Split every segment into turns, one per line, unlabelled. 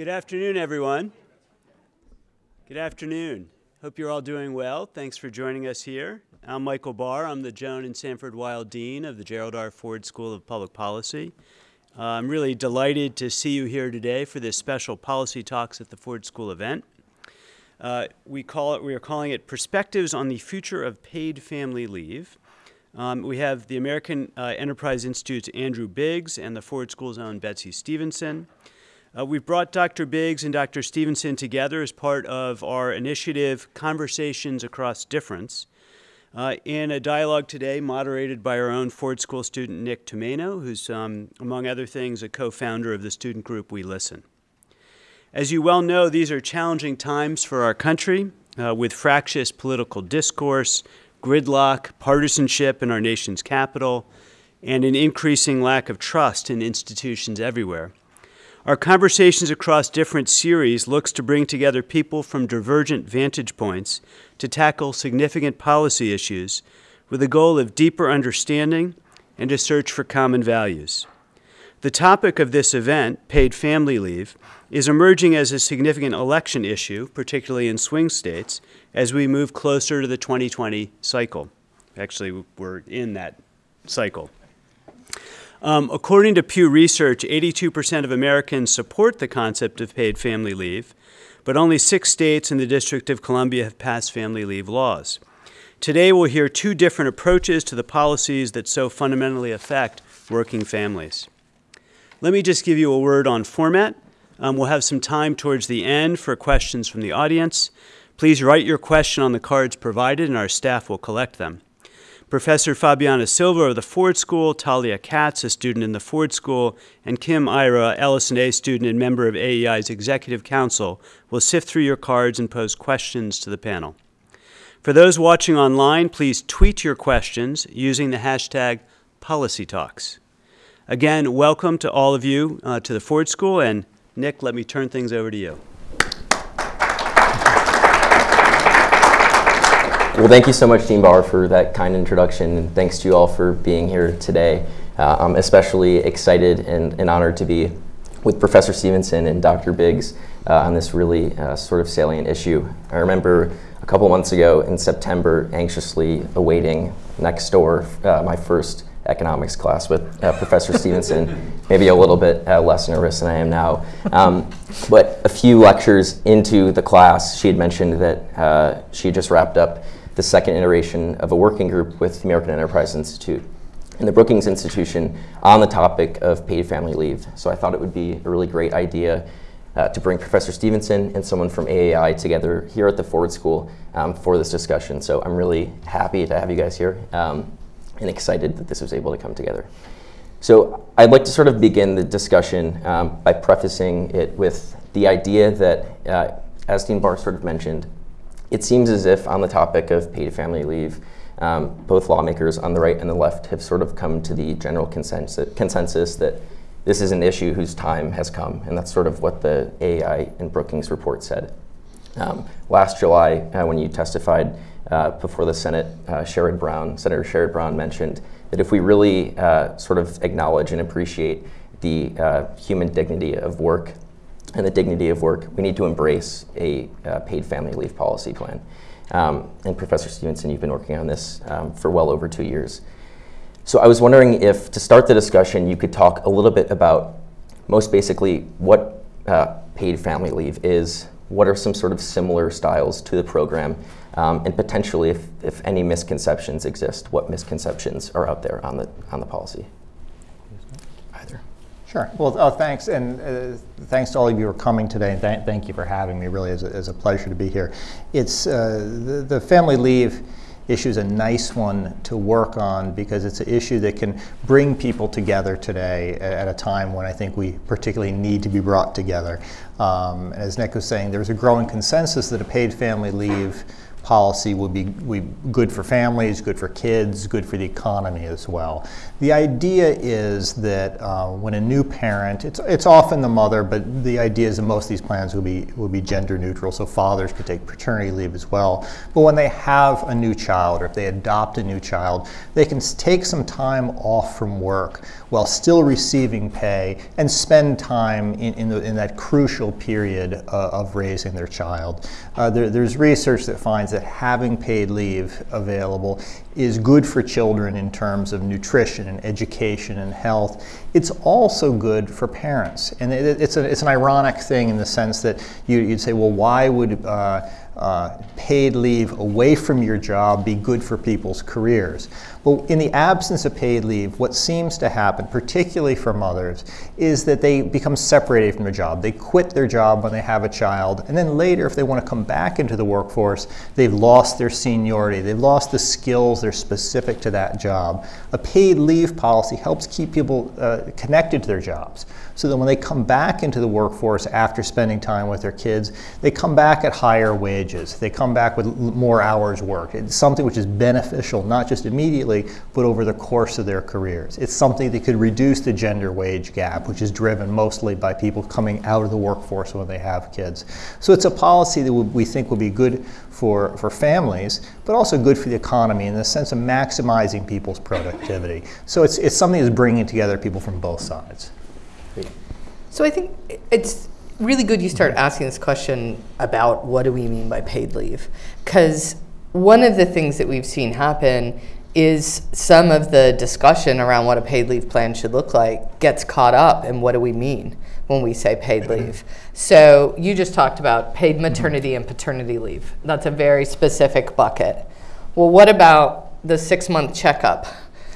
Good afternoon, everyone. Good afternoon. Hope you're all doing well. Thanks for joining us here. I'm Michael Barr. I'm the Joan and Sanford Weill Dean of the Gerald R. Ford School of Public Policy. Uh, I'm really delighted to see you here today for this special Policy Talks at the Ford School event. Uh, we call it, we are calling it Perspectives on the Future of Paid Family Leave. Um, we have the American uh, Enterprise Institute's Andrew Biggs and the Ford School's own Betsy Stevenson. Uh, we've brought Dr. Biggs and Dr. Stevenson together as part of our initiative Conversations Across Difference uh, in a dialogue today moderated by our own Ford School student Nick Tomaino, who's, um, among other things, a co-founder of the student group We Listen. As you well know, these are challenging times for our country uh, with fractious political discourse, gridlock, partisanship in our nation's capital, and an increasing lack of trust in institutions everywhere. Our Conversations Across Different series looks to bring together people from divergent vantage points to tackle significant policy issues with the goal of deeper understanding and a search for common values. The topic of this event, paid family leave, is emerging as a significant election issue, particularly in swing states, as we move closer to the 2020 cycle. Actually, we're in that cycle. Um, according to Pew Research, 82% of Americans support the concept of paid family leave, but only six states and the District of Columbia have passed family leave laws. Today, we'll hear two different approaches to the policies that so fundamentally affect working families. Let me just give you a word on format. Um, we'll have some time towards the end for questions from the audience. Please write your question on the cards provided and our staff will collect them. Professor Fabiana Silva of the Ford School, Talia Katz, a student in the Ford School, and Kim Ira, LS&A student and member of AEI's Executive Council, will sift through your cards and pose questions to the panel. For those watching online, please tweet your questions using the hashtag PolicyTalks. Again, welcome to all of you uh, to the Ford School, and Nick, let me turn things over to you.
Well, thank you so much, Dean Barr, for that kind introduction, and thanks to you all for being here today. Uh, I'm especially excited and, and, honored to be with Professor Stevenson and Dr. Biggs uh, on this really uh, sort of salient issue. I remember a couple months ago in September, anxiously awaiting next door uh, my first economics class with uh, Professor Stevenson, maybe a little bit uh, less nervous than I am now. Um, but a few lectures into the class, she had mentioned that uh, she had just wrapped up the second iteration of a working group with the American Enterprise Institute and the Brookings Institution on the topic of paid family leave. So I thought it would be a really great idea uh, to bring Professor Stevenson and someone from AEI together here at the Ford School um, for this discussion. So I'm really happy to have you guys here. Um, and excited that this was able to come together. So I'd like to sort of begin the discussion um, by prefacing it with the idea that, uh, as Dean Barr sort of mentioned, it seems as if on the topic of paid family leave, um, both lawmakers on the right and the left have sort of come to the general consensus, consensus that this is an issue whose time has come, and that's sort of what the AEI and Brookings report said. Um, last July, uh, when you testified, uh, before the Senate, uh, Sherrod Brown, Senator Sherrod Brown mentioned that if we really uh, sort of acknowledge and appreciate the uh, human dignity of work and the dignity of work, we need to embrace a uh, paid family leave policy plan. Um, and Professor Stevenson, you've been working on this um, for well over two years. So I was wondering if, to start the discussion, you could talk a little bit about, most basically, what uh, paid family leave is, what are some sort of similar styles to the program, um, and potentially, if, if any misconceptions exist, what misconceptions are out there on the, on the policy?
Sure. Well, uh, thanks, and uh, thanks to all of you for coming today, and th thank you for having me. Really, is a, a pleasure to be here. It's uh, the, the family leave issue is a nice one to work on because it's an issue that can bring people together today at a time when I think we particularly need to be brought together. Um, as Nick was saying, there's a growing consensus that a paid family leave policy would be, good for families, good for kids, good for the economy as well. The idea is that uh, when a new parent, it's, it's often the mother, but the idea is that most of these plans will be, will be gender neutral, so fathers could take paternity leave as well. But when they have a new child or if they adopt a new child, they can take some time off from work while still receiving pay and spend time in, in, the, in that crucial period uh, of raising their child. Uh, there, there's research that finds that having paid leave available is good for children in terms of nutrition and education and health. It's also good for parents. And it, it's, a, it's an ironic thing in the sense that you, would say, well, why would uh, uh, paid leave away from your job be good for people's careers? Well, in the absence of paid leave, what seems to happen, particularly for mothers, is that they become separated from their job. They quit their job when they have a child, and then later, if they want to come back into the workforce, they've lost their seniority, they've lost the skills that are specific to that job. A paid leave policy helps keep people uh, connected to their jobs so that when they come back into the workforce after spending time with their kids, they come back at higher wages. They come back with more hours worked. It's something which is beneficial, not just immediately, but over the course of their careers. It's something that could reduce the gender wage gap, which is driven mostly by people coming out of the workforce when they have kids. So it's a policy that we think will be good for, for families, but also good for the economy in the sense of maximizing people's productivity. So it's, it's something that's bringing together people from both sides.
So I think it's really good you start asking this question about what do we mean by paid leave? Because one of the things that we've seen happen is some of the discussion around what a paid leave plan should look like gets caught up in what do we mean when we say paid mm-hmm. leave. So you just talked about paid mm-hmm. maternity and paternity leave. That's a very specific bucket. Well, what about the six month checkup?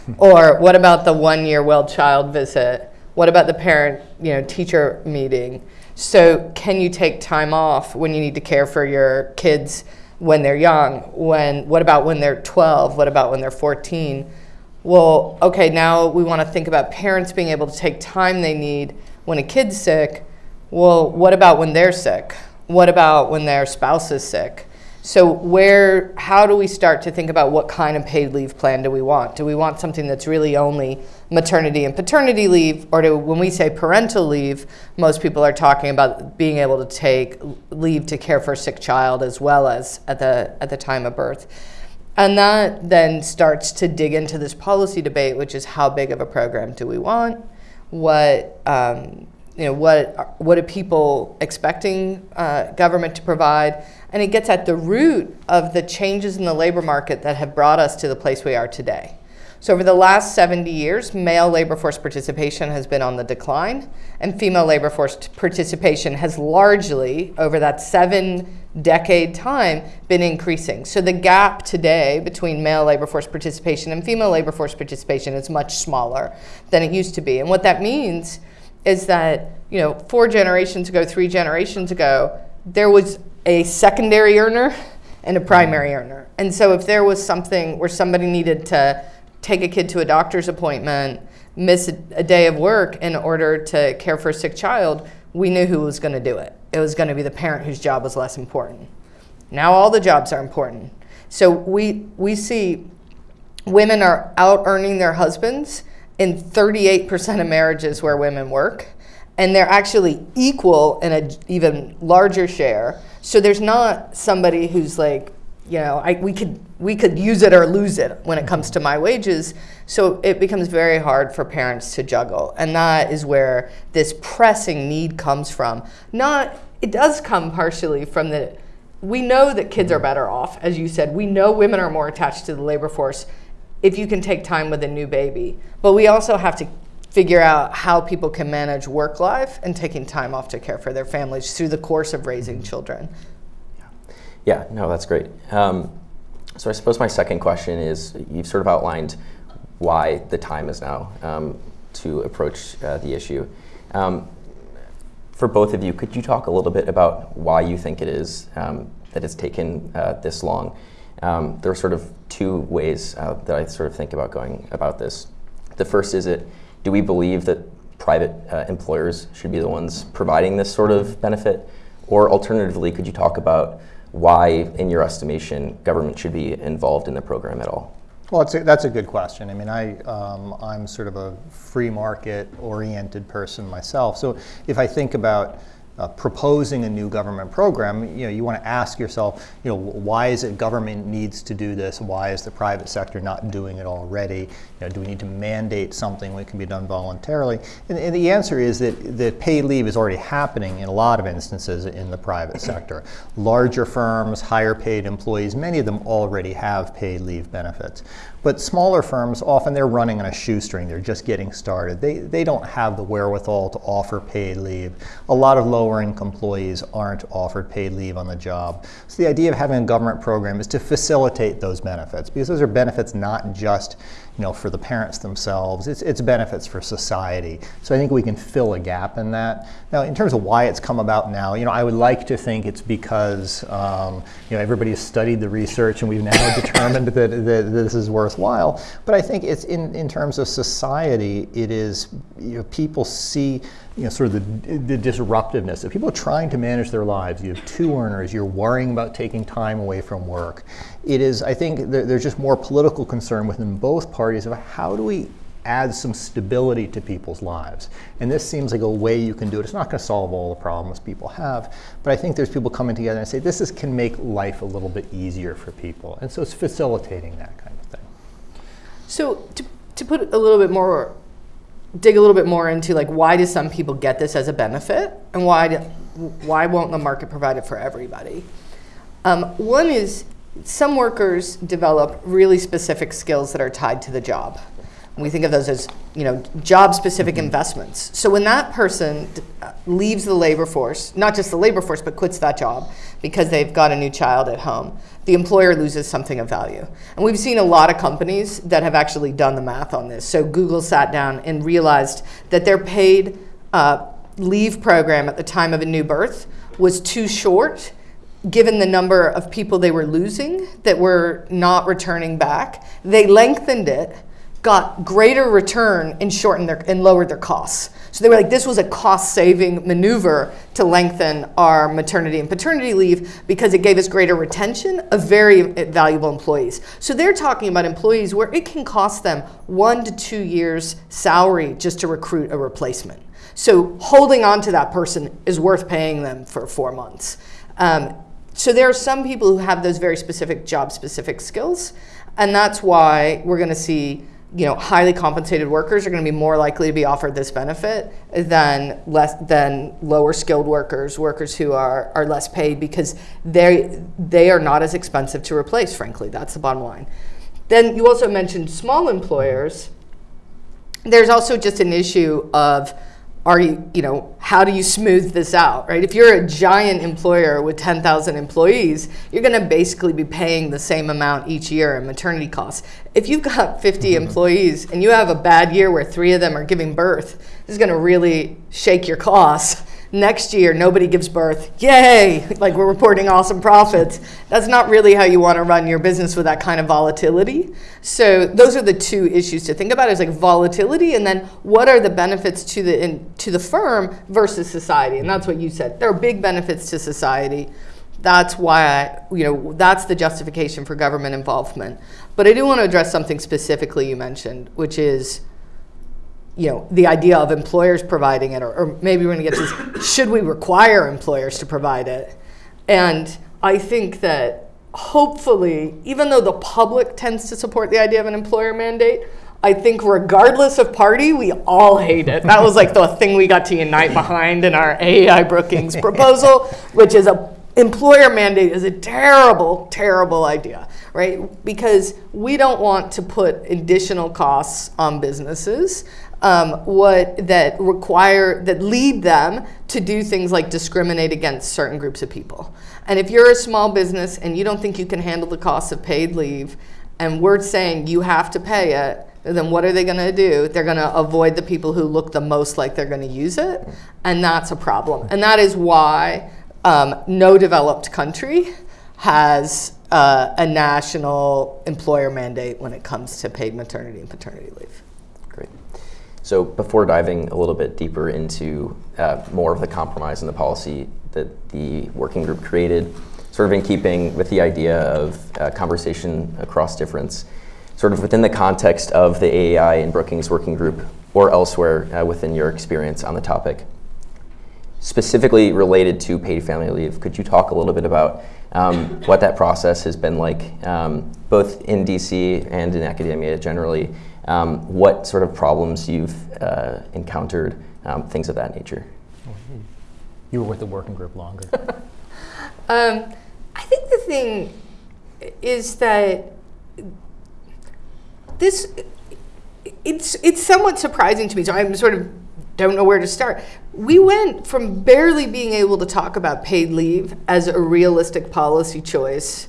Hmm. or what about the one year well child visit? What about the parent, you know, teacher meeting? So can you take time off when you need to care for your kids when they're young? When what about when they're 12? What about when they're 14? Well, okay, now we want to think about parents being able to take time they need when a kid's sick. Well, what about when they're sick? What about when their spouse is sick? So where, how do we start to think about what kind of paid leave plan do we want? Do we want something that's really only maternity and paternity leave, or do, when we say parental leave, most people are talking about being able to take leave to care for a sick child as well as at the, at the time of birth. And that then starts to dig into this policy debate, which is how big of a program do we want? What, um, you know, what, what are people expecting uh, government to provide? And it gets at the root of the changes in the labor market that have brought us to the place we are today. So over the last 70 years, male labor force participation has been on the decline, and female labor force participation has largely, over that seven decade time, been increasing. So the gap today between male labor force participation and female labor force participation is much smaller than it used to be. And what that means is that, you know, four generations ago, three generations ago, there was a secondary earner and a primary earner. And so if there was something where somebody needed to take a kid to a doctor's appointment, miss a, a day of work in order to care for a sick child, we knew who was going to do it. It was going to be the parent whose job was less important. Now all the jobs are important. So we, we see women are out earning their husbands in 38% of marriages where women work, and they're actually equal in an even larger share. So there's not somebody who's like you know, I, we could we could use it or lose it when it comes to my wages. So it becomes very hard for parents to juggle, and that is where this pressing need comes from. Not it does come partially from the we know that kids are better off, as you said. We know women are more attached to the labor force if you can take time with a new baby. But we also have to figure out how people can manage work life and taking time off to care for their families through the course of raising children.
Yeah, no, that's great. Um, so I suppose my second question is, you've sort of outlined why the time is now um, to approach uh, the issue. Um, for both of you, could you talk a little bit about why you think it is um, that it's taken uh, this long? Um, there are sort of two ways uh, that I sort of think about going about this. The first is it, do we believe that private uh, employers should be the ones providing this sort of benefit? Or alternatively, could you talk about why, in your estimation, government should be involved in the program at all?
Well, a, that's a good question. I mean, I, um, I'm sort of a free market oriented person myself. So if I think about uh, proposing a new government program, you know, you want to ask yourself, you know, why is it government needs to do this? Why is the private sector not doing it already? You know, do we need to mandate something it can be done voluntarily? And, and the answer is that the paid leave is already happening in a lot of instances in the private sector. Larger firms, higher paid employees, many of them already have paid leave benefits. But smaller firms, often they're running on a shoestring. They're just getting started. They, they don't have the wherewithal to offer paid leave. A lot of lower income employees aren't offered paid leave on the job. So the idea of having a government program is to facilitate those benefits because those are benefits not just you know, for the parents themselves. It's, it's benefits for society. So I think we can fill a gap in that. Now, in terms of why it's come about now, you know, I would like to think it's because, um, you know, everybody has studied the research and we've now determined that, that, this is worthwhile. But I think it's in, in terms of society, it is, you know, people see you know, sort of the, the disruptiveness. If people are trying to manage their lives, you have two earners, you're worrying about taking time away from work. It is, I think, there, there's just more political concern within both parties of how do we add some stability to people's lives. And this seems like a way you can do it. It's not going to solve all the problems people have, but I think there's people coming together and say this is, can make life a little bit easier for people. And so it's facilitating that kind of thing.
So to, to put a little bit more dig a little bit more into like why do some people get this as a benefit and why do, why won't the market provide it for everybody? Um, one is some workers develop really specific skills that are tied to the job. We think of those as you know job specific mm-hmm. investments. So when that person uh, leaves the labor force, not just the labor force, but quits that job because they've got a new child at home, the employer loses something of value. And we've seen a lot of companies that have actually done the math on this. So Google sat down and realized that their paid uh, leave program at the time of a new birth was too short given the number of people they were losing that were not returning back. They lengthened it, got greater return and shortened their and lowered their costs. So they were like, this was a cost saving maneuver to lengthen our maternity and paternity leave because it gave us greater retention of very valuable employees. So they're talking about employees where it can cost them one to two years' salary just to recruit a replacement. So holding on to that person is worth paying them for four months. Um, so there are some people who have those very specific job specific skills, and that's why we're going to see you know, highly compensated workers are going to be more likely to be offered this benefit than less than lower skilled workers, workers who are, are less paid because they they are not as expensive to replace. Frankly, that's the bottom line. Then you also mentioned small employers. There's also just an issue of are you, you know, how do you smooth this out, right? If you're a giant employer with 10,000 employees, you're going to basically be paying the same amount each year in maternity costs. If you've got 50 mm-hmm. employees and you have a bad year where three of them are giving birth, this is going to really shake your costs next year nobody gives birth. Yay! Like we're reporting awesome profits. That's not really how you want to run your business with that kind of volatility. So those are the two issues to think about is like volatility and then what are the benefits to the in, to the firm versus society? And that's what you said. There are big benefits to society. That's why I, you know that's the justification for government involvement. But i do want to address something specifically you mentioned which is you know, the idea of employers providing it, or, or maybe we're going to get to should we require employers to provide it? And I think that hopefully, even though the public tends to support the idea of an employer mandate, I think regardless of party, we all hate it. That was like the thing we got to unite behind in our AEI Brookings proposal, which is a employer mandate is a terrible, terrible idea, right? Because we don't want to put additional costs on businesses um, what that require that lead them to do things like discriminate against certain groups of people. And if you're a small business and you don't think you can handle the cost of paid leave, and we're saying you have to pay it, then what are they going to do? They're going to avoid the people who look the most like they're going to use it, and that's a problem. And that is why um, no developed country has uh, a national employer mandate when it comes to paid maternity and paternity leave.
So before diving a little bit deeper into uh, more of the compromise and the policy that the working group created, sort of in keeping with the idea of uh, conversation across difference, sort of within the context of the AEI and Brookings Working Group or elsewhere uh, within your experience on the topic. Specifically related to paid family leave, could you talk a little bit about um, what that process has been like, um, both in DC and in academia generally, um, what sort of problems you've uh, encountered, um, things of that nature?
You were with the working group longer.
Um, I think the thing is that this it's it's somewhat surprising to me. So I'm sort of don't know where to start. We went from barely being able to talk about paid leave as a realistic policy choice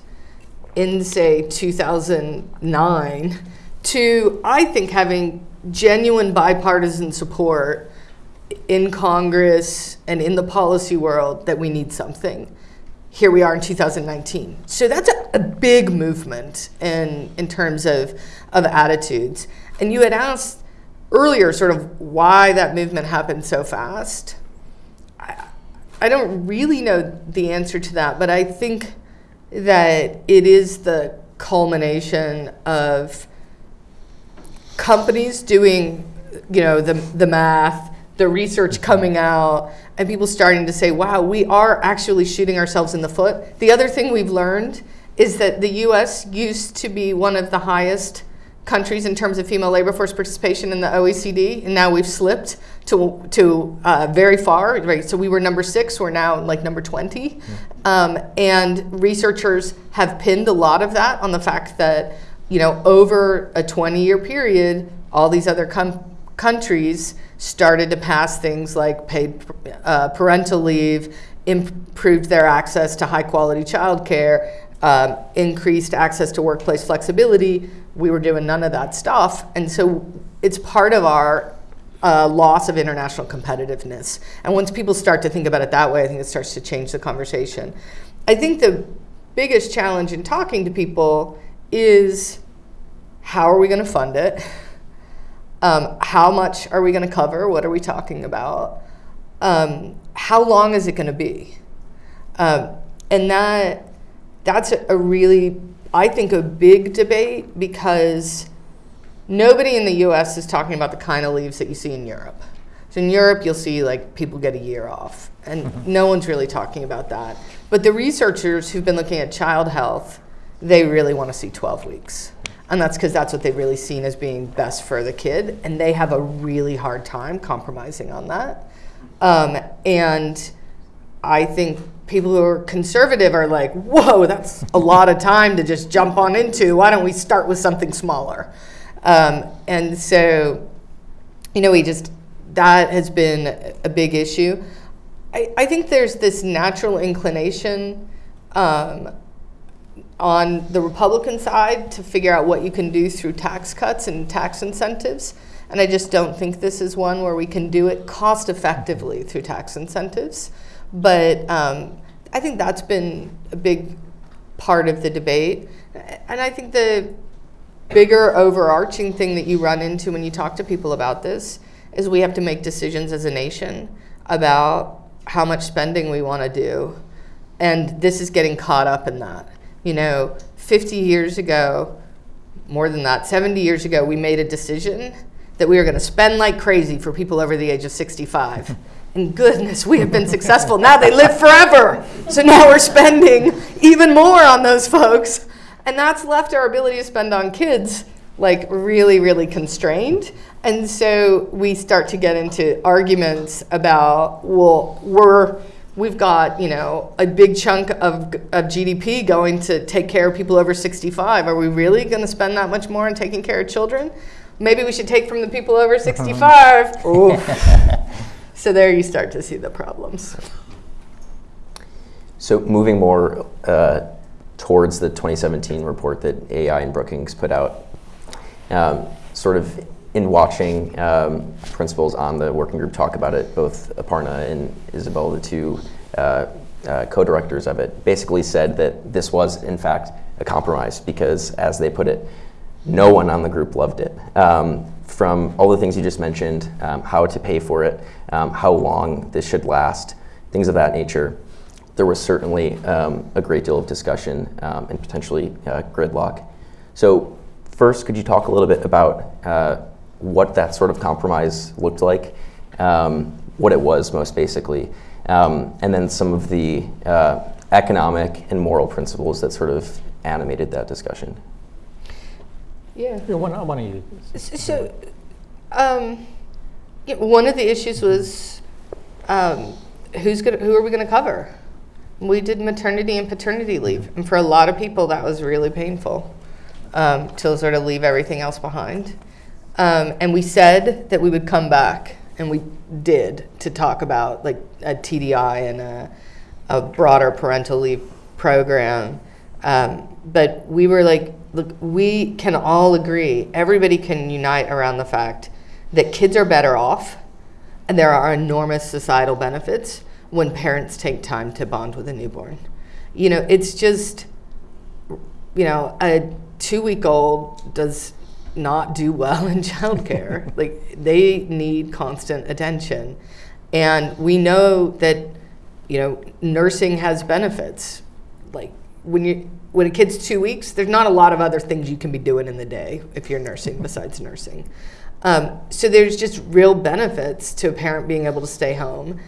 in say 2009 to I think having genuine bipartisan support in Congress and in the policy world that we need something. Here we are in 2019. So that's a, a big movement in, in terms of, of attitudes. And you had asked earlier sort of why that movement happened so fast. I, I don't really know the answer to that, but I think that it is the culmination of companies doing, you know, the, the math, the research coming out, and people starting to say, wow, we are actually shooting ourselves in the foot. The other thing we've learned is that the US used to be one of the highest countries in terms of female labor force participation in the OECD, and now we've slipped to, to uh, very far. Right, so we were number six, we're now like number 20. Um, and researchers have pinned a lot of that on the fact that, you know, over a 20 year period, all these other countries started to pass things like paid uh, parental leave, improved their access to high quality childcare, um, increased access to workplace flexibility. We were doing none of that stuff. And so it's part of our uh, loss of international competitiveness. And once people start to think about it that way, I think it starts to change the conversation. I think the biggest challenge in talking to people is how are we going to fund it? Um, how much are we going to cover? What are we talking about? Um, how long is it going to be? Um, and that that's a really, I think, a big debate because nobody in the US is talking about the kind of leaves that you see in Europe. So in Europe, you'll see like people get a year off, and mm-hmm. no one's really talking about that. But the researchers who've been looking at child health, they really want to see 12 weeks. And that's because that's what they've really seen as being best for the kid. And they have a really hard time compromising on that. Um, and I think people who are conservative are like, whoa, that's a lot of time to just jump on into. Why don't we start with something smaller? Um, and so, you know, we just, that has been a big issue. I, I think there's this natural inclination um, on the Republican side to figure out what you can do through tax cuts and tax incentives. And I just don't think this is one where we can do it cost effectively through tax incentives. But um, I think that's been a big part of the debate. And I think the bigger overarching thing that you run into when you talk to people about this is we have to make decisions as a nation about how much spending we want to do. And this is getting caught up in that you know, 50 years ago, more than that, 70 years ago, we made a decision that we were going to spend like crazy for people over the age of 65. And goodness, we have been successful. Now they live forever. So now we're spending even more on those folks. And that's left our ability to spend on kids like really, really constrained. And so we start to get into arguments about, well, we're we've got you know a big chunk of, of GDP going to take care of people over 65. Are we really going to spend that much more on taking care of children? Maybe we should take from the people over 65. so there you start to see the problems.
So moving more uh, towards the 2017 report that AEI and Brookings put out, um, sort of in watching um, principals on the working group talk about it, both Aparna and Isabel, the two uh, uh, co-directors of it, basically said that this was, in fact, a compromise because, as they put it, no one on the group loved it. Um, from all the things you just mentioned, um, how to pay for it, um, how long this should last, things of that nature. there was certainly um, a great deal of discussion um, and potentially uh, gridlock. So, first, could you talk a little bit about uh, what that sort of compromise looked like, um, what it was most basically, um, and then some of the uh, economic and moral principles that sort of animated that discussion?
Yeah.
Yeah, why don't, why you?
So, um, yeah, one of the issues was um, who's gonna, who are we going to cover? We did maternity and paternity leave, and for a lot of people, that was really painful um, to sort of leave everything else behind. Um, and we said that we would come back, and we did to talk about like a TDI and a, a broader parental leave program. Um, but we were like, look, we can all agree, everybody can unite around the fact that kids are better off, and there are enormous societal benefits when parents take time to bond with a newborn. You know, it's just, you know, a two week old does not do well in childcare. like, they need constant attention. And we know that, you know, nursing has benefits. Like, when you when a kid's two weeks, there's not a lot of other things you can be doing in the day if you're nursing besides nursing. Um, so there's just real benefits to a parent being able to stay home.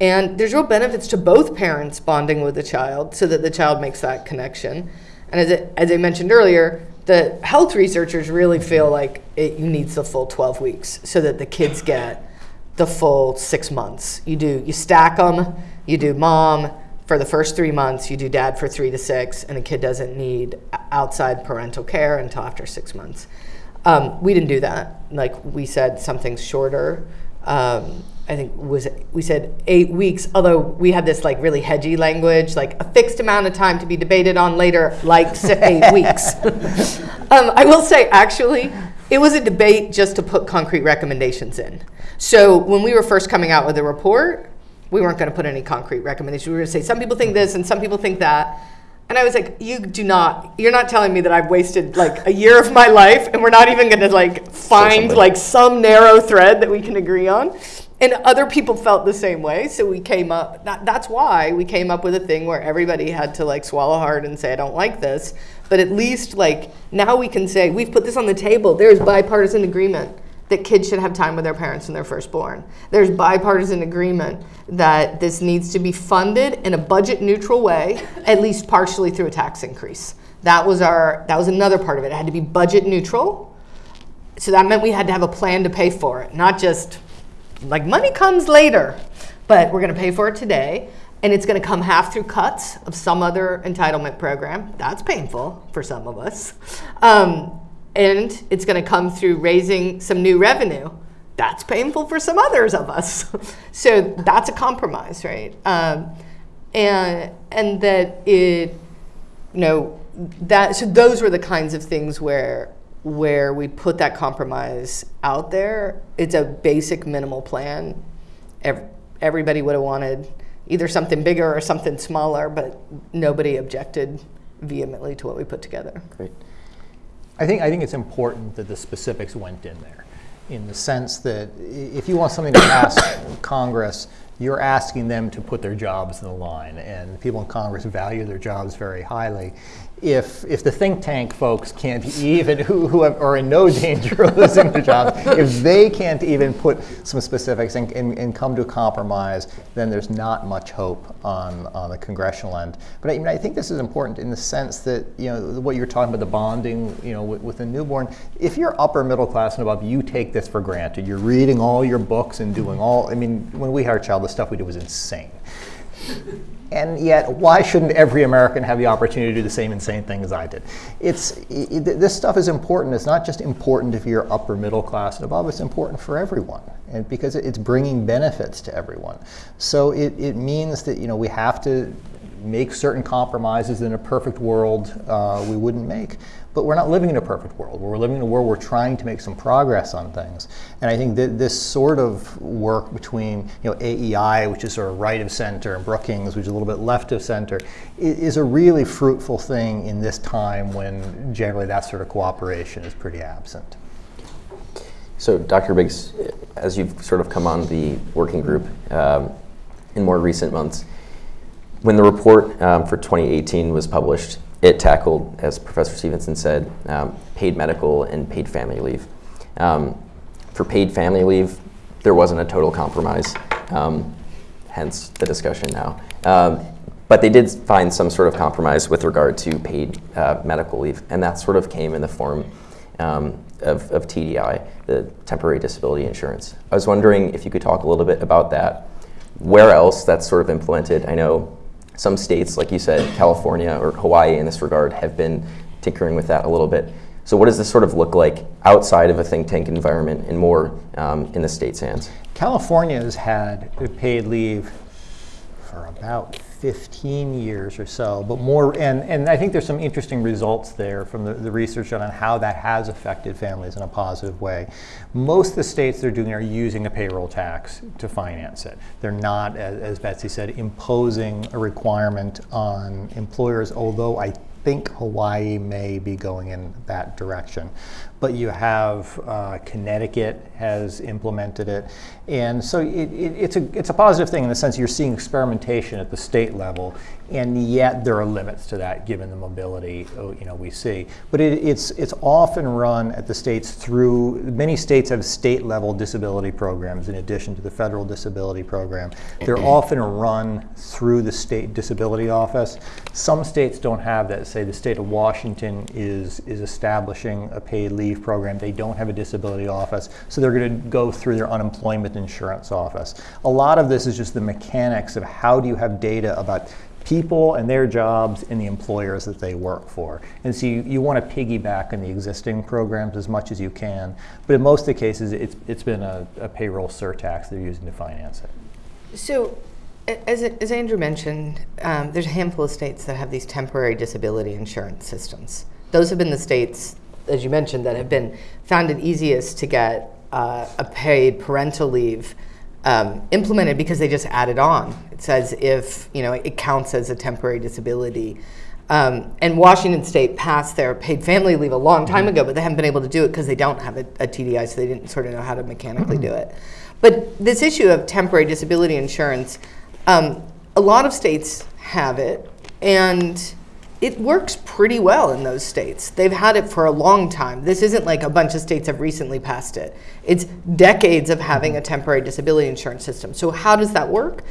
And there's real benefits to both parents bonding with the child so that the child makes that connection. And as, it, as I mentioned earlier, the health researchers really feel like it needs the full 12 weeks so that the kids get the full six months. You do, you stack them, you do mom, for the first three months, you do dad for three to six, and a kid doesn't need outside parental care until after six months. Um, we didn't do that. Like we said, something's shorter. Um, I think was we said eight weeks. Although we had this like really hedgy language, like a fixed amount of time to be debated on later, like eight weeks. um, I will say, actually, it was a debate just to put concrete recommendations in. So when we were first coming out with the report, we weren't going to put any concrete recommendations. We were going to say some people think this and some people think that. And I was like, you do not, you're not telling me that I've wasted like a year of my life and we're not even going to like find like some narrow thread that we can agree on. And other people felt the same way. So we came up, that, that's why we came up with a thing where everybody had to like swallow hard and say, I don't like this. But at least like now we can say, we've put this on the table. There's bipartisan agreement that kids should have time with their parents when they're first born. There's bipartisan agreement that this needs to be funded in a budget neutral way, at least partially through a tax increase. That was our that was another part of it. It had to be budget neutral. So that meant we had to have a plan to pay for it, not just like money comes later, but we're going to pay for it today and it's going to come half through cuts of some other entitlement program. That's painful for some of us. Um, and it's going to come through raising some new revenue. That's painful for some others of us. so that's a compromise, right? Um, and and that it, you know, that so those were the kinds of things where where we put that compromise out there. It's a basic minimal plan. everybody would have wanted either something bigger or something smaller, but nobody objected vehemently to what we put together.
Great.
I think, I think it's important that the specifics went in there in the sense that if you want something to pass Congress, you're asking them to put their jobs in the line. And people in Congress value their jobs very highly if if the think tank folks can't even who, who have, are in no danger of losing their jobs, if they can't even put some specifics and, and, and, come to a compromise, then there's not much hope on, on the congressional end. But I, mean, I think this is important in the sense that you know what you're talking about the bonding, you know, with, with a newborn. If you're upper middle class and above, you take this for granted. You're reading all your books and doing all. I mean, when we had our child, the stuff we did was insane. And yet, why shouldn't every American have the opportunity to do the same insane thing as I did? It's, it, this stuff is important. It's not just important if you're upper middle class and above, it's important for everyone. And because it's bringing benefits to everyone. So it, it means that you know, we have to make certain compromises in a perfect world uh, we wouldn't make. But we're not living in a perfect world. We're living in a world where we're trying to make some progress on things. And I think that this sort of work between you know, AEI, which is sort of right of center, and Brookings, which is a little bit left of center, is a really fruitful thing in this time when generally that sort of cooperation is pretty absent.
So, Dr. Biggs, as you've sort of come on the working group um, in more recent months, when the report um, for 2018 was published, it tackled, as Professor Stevenson said, um, paid medical and paid family leave. Um, for paid family leave, there wasn't a total compromise, um, hence the discussion now. Um, but they did find some sort of compromise with regard to paid uh, medical leave, and that sort of came in the form um, of, of TDI, the temporary disability insurance. I was wondering if you could talk a little bit about that. Where else that's sort of implemented? I know some states, like you said, California or Hawaii in this regard, have been tinkering with that a little bit. So what does this sort of look like outside of a think tank environment and more um, in the state's hands?
California has had paid leave for about 15 years or so, but more, and, and I think there's some interesting results there from the, the research on how that has affected families in a positive way. Most of the states they're doing are using a payroll tax to finance it. They're not, as, as Betsy said, imposing a requirement on employers, although I think Hawaii may be going in that direction. But you have uh, Connecticut has implemented it, and so it, it, it's a it's a positive thing in the sense you're seeing experimentation at the state level, and yet there are limits to that given the mobility uh, you know we see. But it, it's it's often run at the states through many states have state level disability programs in addition to the federal disability program. They're often run through the state disability office. Some states don't have that. Say the state of Washington is is establishing a paid leave program. They don't have a disability office, so they're going to go through their unemployment insurance office. A lot of this is just the mechanics of how do you have data about people and their jobs and the employers that they work for. And so you, you want to piggyback on the existing programs as much as you can. But in most of the cases, it's, it's been a, a payroll surtax they're using to finance it.
So, as, as Andrew mentioned, um, there's a handful of states that have these temporary disability insurance systems. Those have been the states, as you mentioned, that have been found it easiest to get uh, a paid parental leave um, implemented because they just added on. It says if you know it counts as a temporary disability. Um, and Washington State passed their paid family leave a long time ago, but they haven't been able to do it because they don't have a, a, TDI, so they didn't sort of know how to mechanically do it. But this issue of temporary disability insurance, um, a lot of states have it, and it works pretty well in those states. They've had it for a long time. This isn't like a bunch of states have recently passed it. It's decades of having a temporary disability insurance system. So how does that work?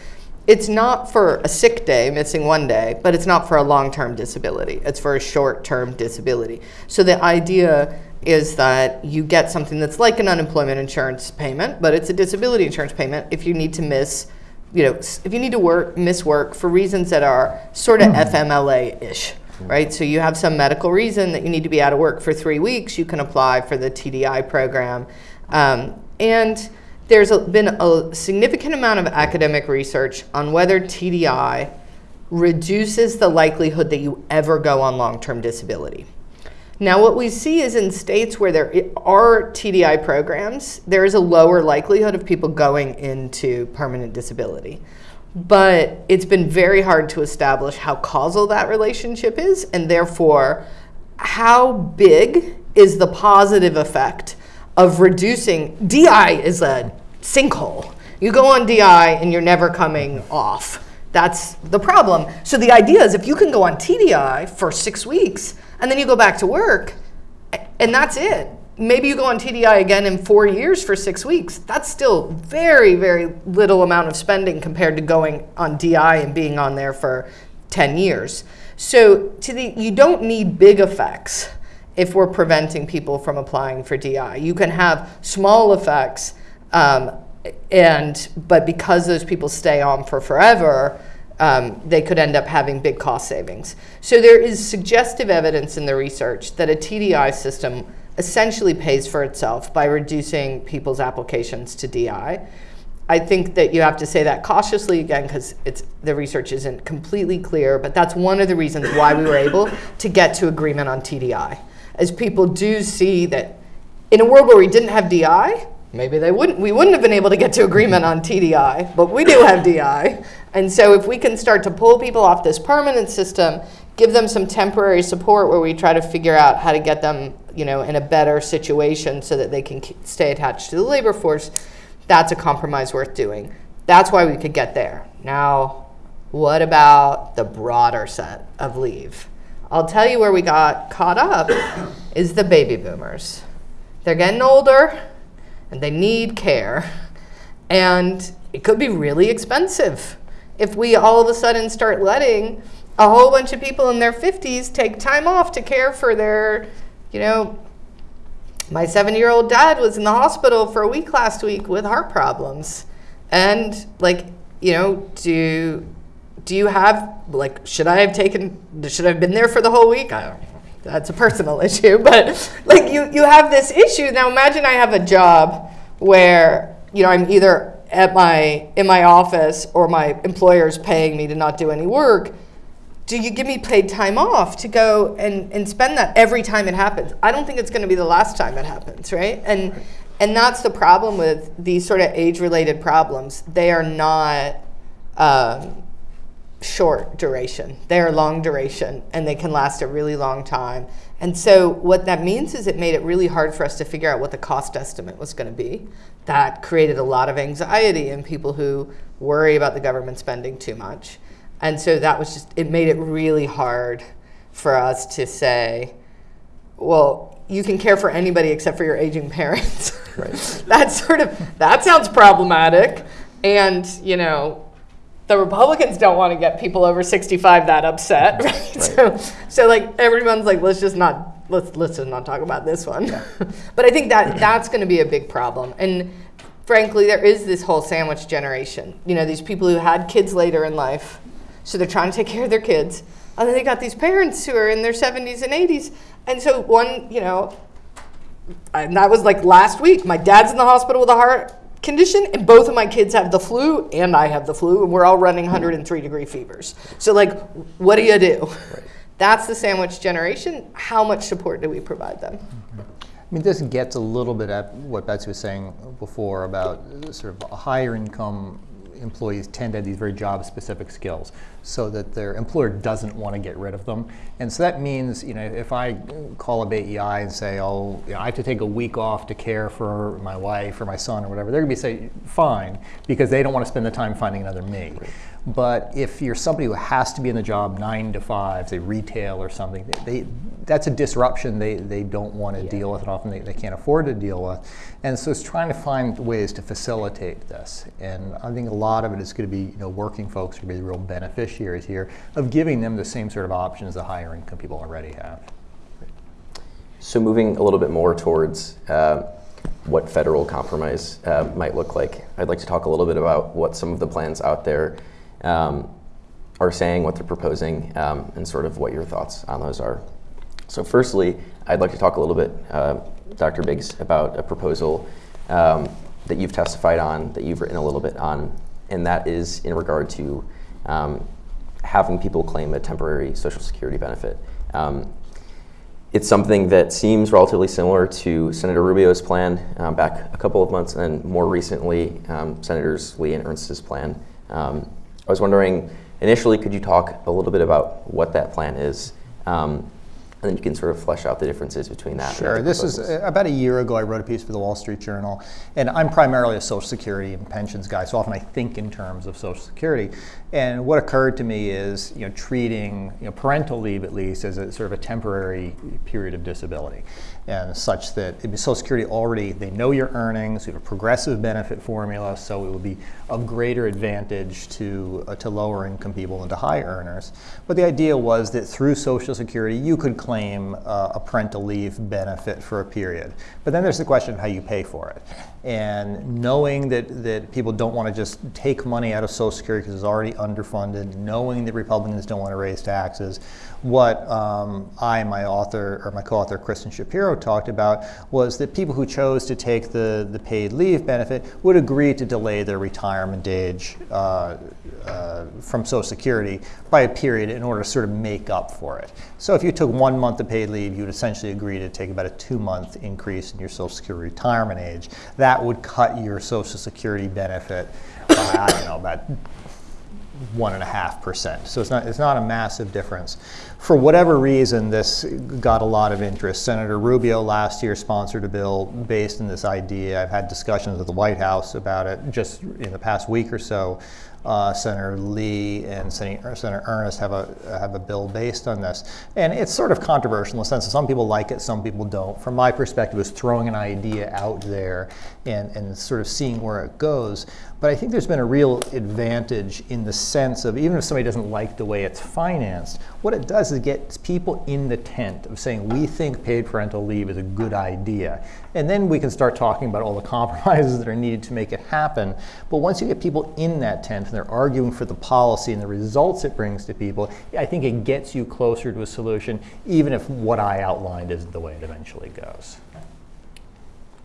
It's not for a sick day, missing one day, but it's not for a long-term disability. It's for a short-term disability. So the idea is that you get something that's like an unemployment insurance payment, but it's a disability insurance payment if you need to miss you know, if you need to work, miss work for reasons that are sort of FMLA-ish, right? So you have some medical reason that you need to be out of work for three weeks, you can apply for the TDI program. Um, and there's a, been a significant amount of academic research on whether TDI reduces the likelihood that you ever go on long-term disability. Now, what we see is in states where there are TDI programs, there is a lower likelihood of people going into permanent disability. But it's been very hard to establish how causal that relationship is, and therefore, how big is the positive effect of reducing. DI is a sinkhole. You go on DI and you're never coming off. That's the problem. So the idea is if you can go on TDI for six weeks, and then you go back to work, and that's it. Maybe you go on TDI again in four years for six weeks. That's still very, very little amount of spending compared to going on DI and being on there for 10 years. So to the, you don't need big effects if we're preventing people from applying for DI. You can have small effects, um, and but because those people stay on for forever, um, they could end up having big cost savings. So there is suggestive evidence in the research that a TDI system essentially pays for itself by reducing people's applications to DI. I think that you have to say that cautiously again because it's the research isn't completely clear, but that's one of the reasons why we were able to get to agreement on TDI. As people do see that in a world where we didn't have DI, maybe they wouldn't we wouldn't have been able to get to agreement on TDI, but we do have DI. And so if we can start to pull people off this permanent system, give them some temporary support where we try to figure out how to get them, you know, in a better situation so that they can stay attached to the labor force, that's a compromise worth doing. That's why we could get there. Now, what about the broader set of leave? I'll tell you where we got caught up is the baby boomers. They're getting older and they need care. And it could be really expensive if we all of a sudden start letting a whole bunch of people in their 50s take time off to care for their, you know, my seven year old dad was in the hospital for a week last week with heart problems. And, like, you know, do, do you have, like, should I have taken, should I have been there for the whole week? I That's a personal issue. But, like, you, you have this issue. Now, imagine I have a job where, you know, I'm either at my in my office or my employer's paying me to not do any work do you give me paid time off to go and, and spend that every time it happens i don't think it's going to be the last time it happens right and and that's the problem with these sort of age related problems they are not um, short duration they are long duration and they can last a really long time and so what that means is it made it really hard for us to figure out what the cost estimate was going to be that created a lot of anxiety in people who worry about the government spending too much. And so that was just, it made it really hard for us to say, well, you can care for anybody except for your aging parents.
Right.
That's sort of, that sounds problematic. And, you know, the Republicans don't want to get people over 65 that upset, right? right. So, so like everyone's like, let's just not let's let's just not talk about this one. Yeah. but I think that that's going to be a big problem. And frankly, there is this whole sandwich generation. You know, these people who had kids later in life, so they're trying to take care of their kids, and then they got these parents who are in their 70s and 80s. And so one, you know, and that was like last week. My dad's in the hospital with a heart condition, and both of my kids have the flu, and I have the flu, and we're all running 103 degree fevers. So, like, what do you do? Right. That's the sandwich generation. How much support do we provide them?
I mean, this gets a little bit at what Betsy was saying before about sort of a higher income employees tend to have these very job specific skills so that their employer doesn't want to get rid of them. And so that means, you know, if I call AEI and say, oh, you know, I have to take a week off to care for my wife or my son or whatever, they're going to be say, fine, because they don't want to spend the time finding another me. Right. But if you're somebody who has to be in the job nine to five, say retail or something, they, that's a disruption they, they don't want to yeah. deal with and often they, they can't afford to deal with. And so it's trying to find ways to facilitate this. And I think a lot of it is going to be you know, working folks are going to be the real beneficiaries here of giving them the same sort of options the higher income people already have.
So moving a little bit more towards uh, what federal compromise uh, might look like, I'd like to talk a little bit about what some of the plans out there um, are saying, what they're proposing, um, and sort of what your thoughts on those are. So, firstly, I'd like to talk a little bit, uh, Dr. Biggs, about a proposal um, that you've testified on, that you've written a little bit on, and that is in regard to um, having people claim a temporary Social Security benefit. Um, it's something that seems relatively similar to Senator Rubio's plan um, back a couple of months, and more recently, um, Senators Lee and Ernst's plan. Um, I was wondering, initially, could you talk a little bit about what that plan is? Um, and then you can sort of flesh out the differences between that.
Sure. This is uh, about a year ago. I wrote a piece for the Wall Street Journal, and I'm primarily a Social Security and pensions guy, so often I think in terms of Social Security. And what occurred to me is, you know, treating you know, parental leave at least as a sort of a temporary period of disability and such that Social Security already, they know your earnings, we have a progressive benefit formula, so it would be of greater advantage to, uh, to lower income people than to high earners. But the idea was that through Social Security, you could claim uh, a parental leave benefit for a period. But then there's the question of how you pay for it. And knowing that, that people don't want to just take money out of Social Security because it's already underfunded, knowing that Republicans don't want to raise taxes, what um, I and my author, or my co-author Kristin Shapiro talked about was that people who chose to take the, the paid leave benefit would agree to delay their retirement age uh, uh, from Social Security by a period in order to sort of make up for it. So if you took one month of paid leave, you would essentially agree to take about a two month increase in your Social Security retirement age. That would cut your Social Security benefit by, I don't know, about one and a half percent. So it's not, it's not a massive difference. For whatever reason, this got a lot of interest. Senator Rubio last year sponsored a bill based on this idea. I've had discussions with the White House about it just in the past week or so. Uh, Senator Lee and Senator, Ernst have a have a bill based on this, and it's sort of controversial in the sense that some people like it, some people don't. From my perspective, it's throwing an idea out there and and sort of seeing where it goes. But I think there's been a real advantage in the sense of even if somebody doesn't like the way it's financed, what it does is get people in the tent of saying we think paid parental leave is a good idea. And then we can start talking about all the compromises that are needed to make it happen. But once you get people in that tent and they're arguing for the policy and the results it brings to people, I think it gets you closer to a solution, even if what I outlined isn't the way it eventually goes.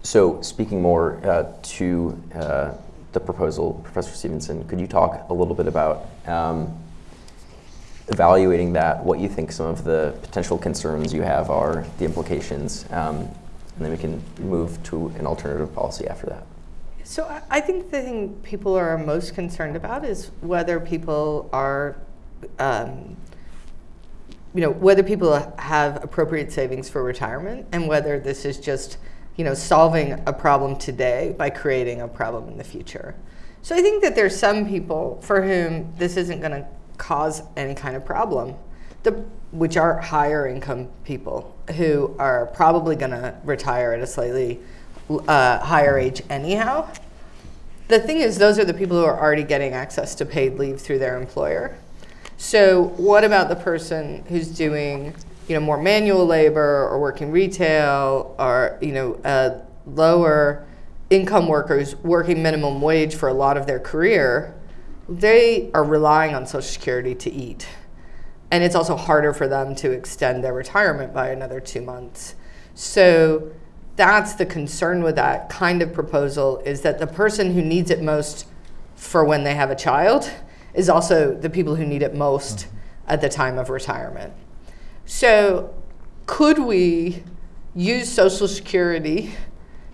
So, speaking more uh, to uh, the proposal, Professor Stevenson, could you talk a little bit about um, evaluating that, what you think some of the potential concerns you have are, the implications, um, and then we can move to an alternative policy after that.
So I- think the thing people are most concerned about is whether people are, um, you know, whether people have appropriate savings for retirement and whether this is just, you know, solving a problem today by creating a problem in the future. So I think that there's some people for whom this isn't going to cause any kind of problem, the, which are higher income people who are probably going to retire at a slightly uh, higher age anyhow. The thing is, those are the people who are already getting access to paid leave through their employer. So, what about the person who's doing, you know, more manual labor or working retail or you know, uh, lower income workers working minimum wage for a lot of their career? They are relying on Social Security to eat, and it's also harder for them to extend their retirement by another two months. So that's the concern with that kind of proposal is that the person who needs it most for when they have a child is also the people who need it most mm-hmm. at the time of retirement. So, could we use Social Security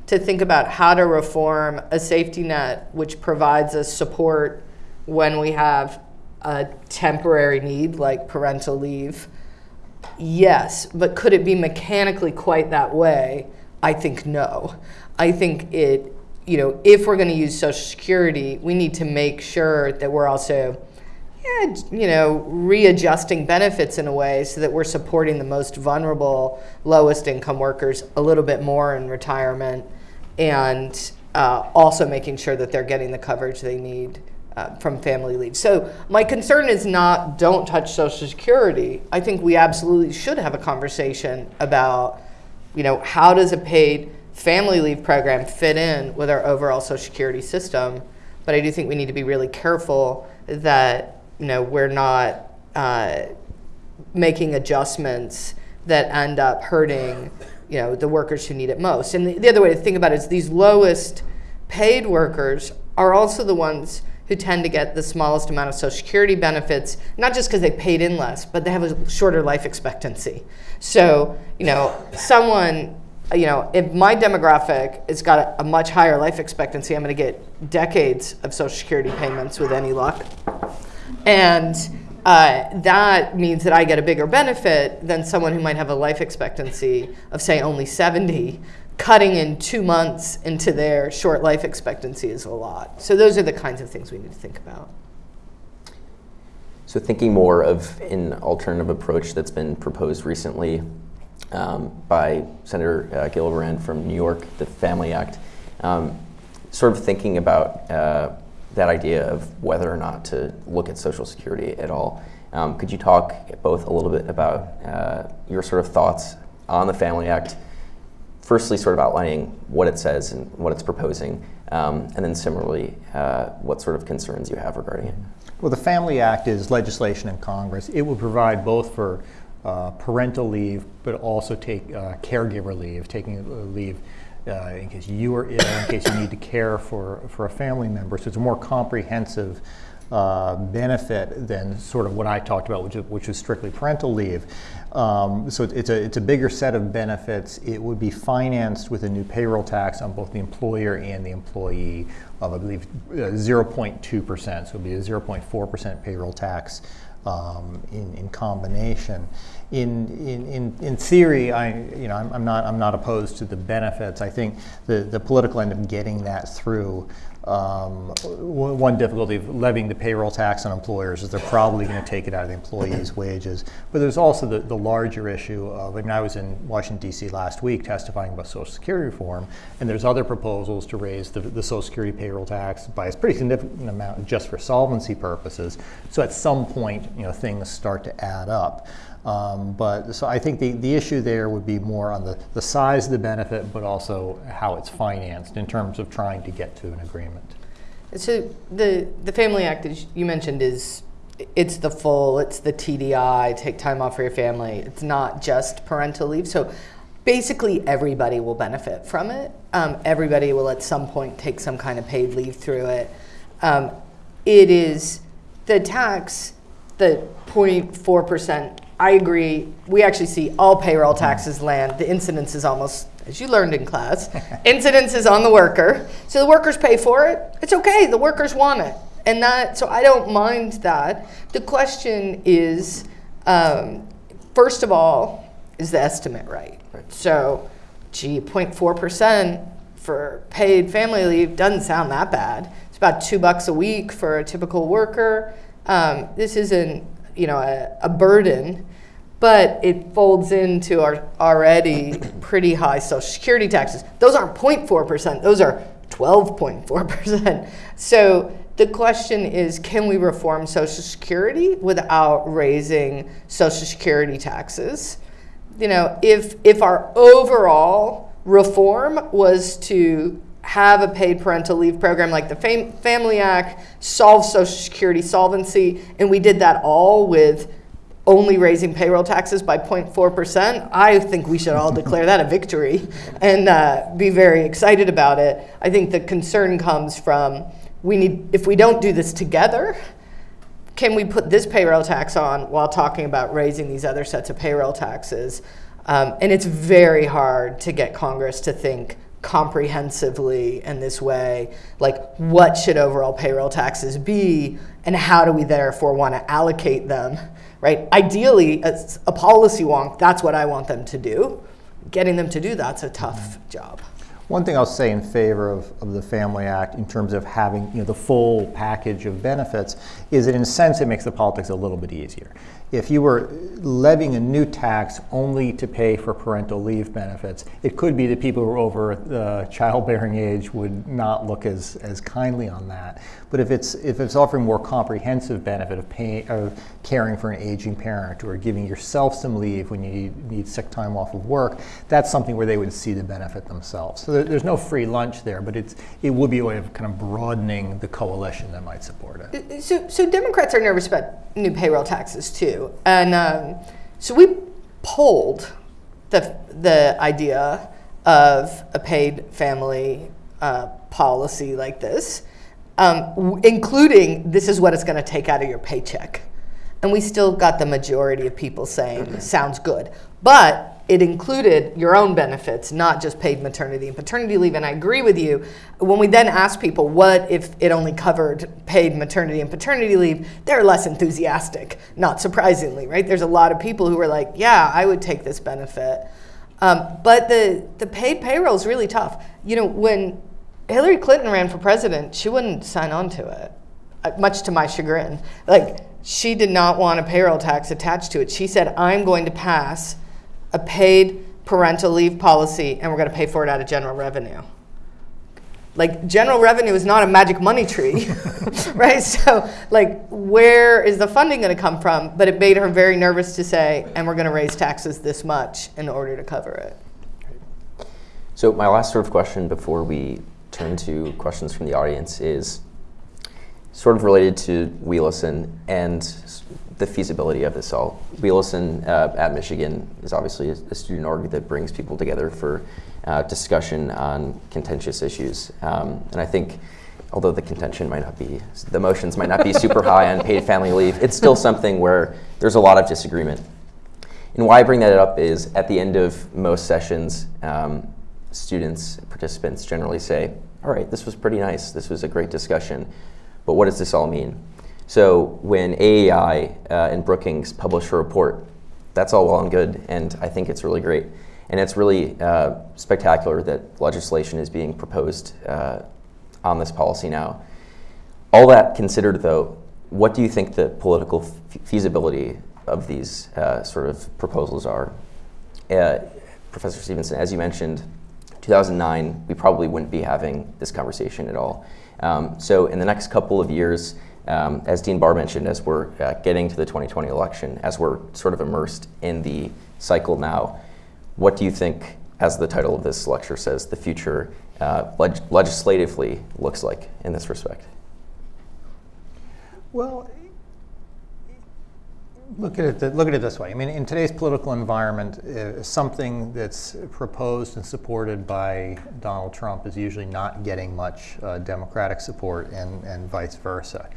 to think about how to reform a safety net which provides us support when we have a temporary need like parental leave? Yes, but could it be mechanically quite that way? I think no. I think it, you know, if we're going to use Social Security, we need to make sure that we're also, yeah, you know, readjusting benefits in a way so that we're supporting the most vulnerable, lowest income workers a little bit more in retirement and uh, also making sure that they're getting the coverage they need uh, from family leave. So my concern is not don't touch Social Security. I think we absolutely should have a conversation about, you know, how does a paid family leave program fit in with our overall Social Security system? But I do think we need to be really careful that you know we're not uh, making adjustments that end up hurting you know the workers who need it most. And the, the other way to think about it is these lowest paid workers are also the ones who tend to get the smallest amount of Social Security benefits, not just because they paid in less, but they have a shorter life expectancy. So, you know, someone, you know, if my demographic has got a, a much higher life expectancy, I'm going to get decades of Social Security payments with any luck. And uh, that means that I get a bigger benefit than someone who might have a life expectancy of, say, only 70 cutting in two months into their short life expectancy is a lot. So those are the kinds of things we need to think about.
So thinking more of an alternative approach that's been proposed recently um, by Senator uh, Gillibrand from New York, the Family Act, um, sort of thinking about uh, that idea of whether or not to look at Social Security at all. Um, could you talk both a little bit about uh, your sort of thoughts on the Family Act firstly sort of outlining what it says and what it's proposing, um, and then similarly, uh, what sort of concerns you have regarding it.
Well, the Family Act is legislation in Congress. It will provide both for uh, parental leave, but also take uh, caregiver leave, taking leave uh, in case you are ill, in case you need to care for, for a family member. So it's a more comprehensive uh, benefit than sort of what I talked about, which is, which strictly parental leave. Um, so it's a, it's a bigger set of benefits. It would be financed with a new payroll tax on both the employer and the employee of, I believe, 0.2%. Uh, so it would be a 0.4% payroll tax um, in, in combination. In, in, in, in theory, I, you know, I'm, I'm, not, I'm not opposed to the benefits. I think the, the political end of getting that through Um, one difficulty of levying the payroll tax on employers is they're probably going to take it out of the employees' wages. But there's also the, the larger issue of, I mean, I was in Washington, D.C. last week testifying about Social Security reform, and there's other proposals to raise the, the Social Security payroll tax by a pretty significant amount just for solvency purposes. So at some point, you know, things start to add up. Um, but so I think the, the issue there would be more on the, the size of the benefit, but also how it's financed in terms of trying to get to an agreement.
So the the Family Act, as you mentioned, is it's the full, it's the TDI, take time off for your family. It's not just parental leave. So basically, everybody will benefit from it. Um, everybody will at some point take some kind of paid leave through it. Um, it is the tax, the 0.4 percent. I agree. We actually see all payroll taxes land. The incidence is almost, as you learned in class, incidence is on the worker. So the workers pay for it. It's okay. The workers want it, and that. So I don't mind that. The question is, um, first of all, is the estimate right? So, gee, 0.4 percent for paid family leave doesn't sound that bad. It's about two bucks a week for a typical worker. Um, this isn't you know a, a, burden, but it folds into our already pretty high Social Security taxes. Those aren't 0.4 percent; those are 12.4 percent. So the question is, can we reform Social Security without raising Social Security taxes? You know, if if our overall reform was to have a paid parental leave program like the Fam- Family Act, solve Social Security solvency, and we did that all with only raising payroll taxes by 0.4%, I think we should all declare that a victory and uh, be very excited about it. I think the concern comes from we need, if we don't do this together, can we put this payroll tax on while talking about raising these other sets of payroll taxes? Um, and it's very hard to get Congress to think comprehensively in this way like what should overall payroll taxes be and how do we therefore want to allocate them right? Ideally as a policy wonk that's what i want them to do. Getting them to do that's a tough job.
One thing I'll say in favor of, of the Family Act in terms of having you know, the full package of benefits is that in a sense it makes the politics a little bit easier if you were levying a new tax only to pay for parental leave benefits, it could be that people who are over the childbearing age would not look as, as kindly on that. But if it's if it's offering more comprehensive benefit of paying of caring for an aging parent or giving yourself some leave when you need, need sick time off of work, that's something where they would see the benefit themselves. So there, there's no free lunch there, but it's it would be a way of kind of broadening the coalition that might support it.
So so Democrats are nervous about new payroll taxes too and um, so we polled the, the idea of a paid family uh, policy like this, um, including this is what it's going to take out of your paycheck. And we still got the majority of people saying, sounds good. But it included your own benefits, not just paid maternity and paternity leave. And I agree with you. When we then ask people, what if it only covered paid maternity and paternity leave, they're less enthusiastic, not surprisingly, right? There's a lot of people who are like, yeah, I would take this benefit. Um, but the, the paid payroll is really tough. You know, when Hillary Clinton ran for president, she wouldn't sign on to it, uh, much to my chagrin. Like, she did not want a payroll tax attached to it. She said, I'm going to pass a paid parental leave policy and we're going to pay for it out of general revenue. Like general revenue is not a magic money tree, right? So like where is the funding going to come from? But it made her very nervous to say, and we're going to raise taxes this much in order to cover it.
So my last sort of question before we turn to questions from the audience is sort of related to WeListen and the feasibility of this all. WeListen uh, at Michigan is obviously a, a, student org that brings people together for uh, discussion on contentious issues. Um, and I think, although the contention might not be, the motions might not be super high on paid family leave, it's still something where there's a lot of disagreement. And why I bring that up is at the end of most sessions, um, students, participants generally say, all right, this was pretty nice. This was a great discussion. But what does this all mean? So when AEI uh, and Brookings publish a report, that's all well and good, and I think it's really great. And it's really uh, spectacular that legislation is being proposed uh, on this policy now. All that considered, though, what do you think the political feasibility of these uh, sort of proposals are? Uh, Professor Stevenson, as you mentioned, 2009, we probably wouldn't be having this conversation at all. Um, so, in the next couple of years, um, as Dean Barr mentioned, as we're uh, getting to the 2020 election, as we're sort of immersed in the cycle now, what do you think, as the title of this lecture says, the future uh, leg- legislatively looks like in this respect?
Well, look at it. Look at it this way. I mean, in today's political environment, uh, something that's proposed and supported by Donald Trump is usually not getting much uh, Democratic support, and, and vice versa.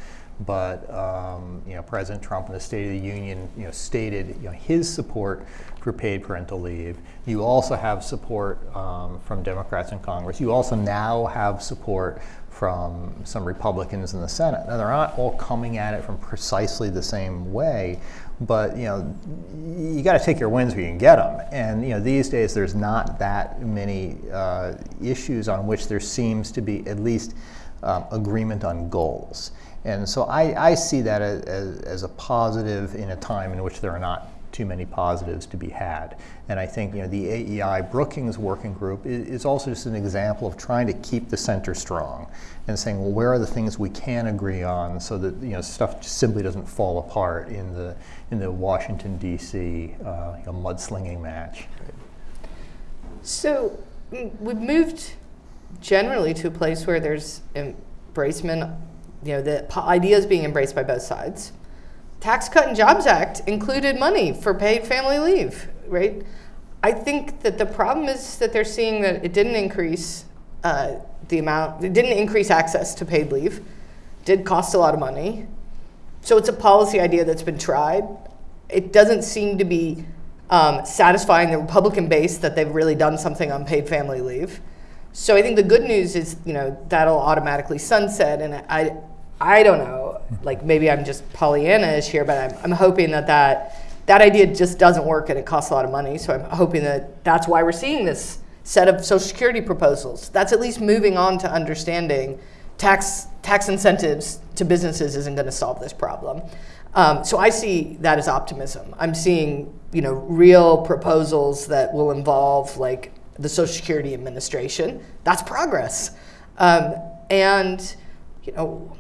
But um, you know, President Trump in the State of the Union, you know, stated you know, his support for paid parental leave. You also have support um, from Democrats in Congress. You also now have support from some Republicans in the Senate. Now, they're not all coming at it from precisely the same way, but you know, you got to take your wins where you can get them. And you know, these days there's not that many uh, issues on which there seems to be at least um, agreement on goals. And so I, I see that as, as, as a positive in a time in which there are not too many positives to be had. And I think you know the AEI Brookings Working Group is, is, also just an example of trying to keep the center strong and saying, well, where are the things we can agree on so that you know stuff simply doesn't fall apart in the in the Washington D.C. Uh, you know, mudslinging match.
So we've moved generally to a place where there's embracement, you know, the ideas being embraced by both sides. Tax Cut and Jobs Act included money for paid family leave, right? I think that the problem is that they're seeing that it didn't increase uh, the amount, it didn't increase access to paid leave, did cost a lot of money. So it's a policy idea that's been tried. It doesn't seem to be um, satisfying the Republican base that they've really done something on paid family leave. So I think the good news is, you know, that'll automatically sunset, and I, I don't know, like maybe I'm just Pollyanna-ish here, but I'm, I'm hoping that, that that idea just doesn't work and it costs a lot of money. So I'm hoping that that's why we're seeing this set of Social Security proposals. That's at least moving on to understanding tax tax incentives to businesses isn't going to solve this problem. Um, so I see that as optimism. I'm seeing you know real proposals that will involve like the Social Security Administration. That's progress, um, and you know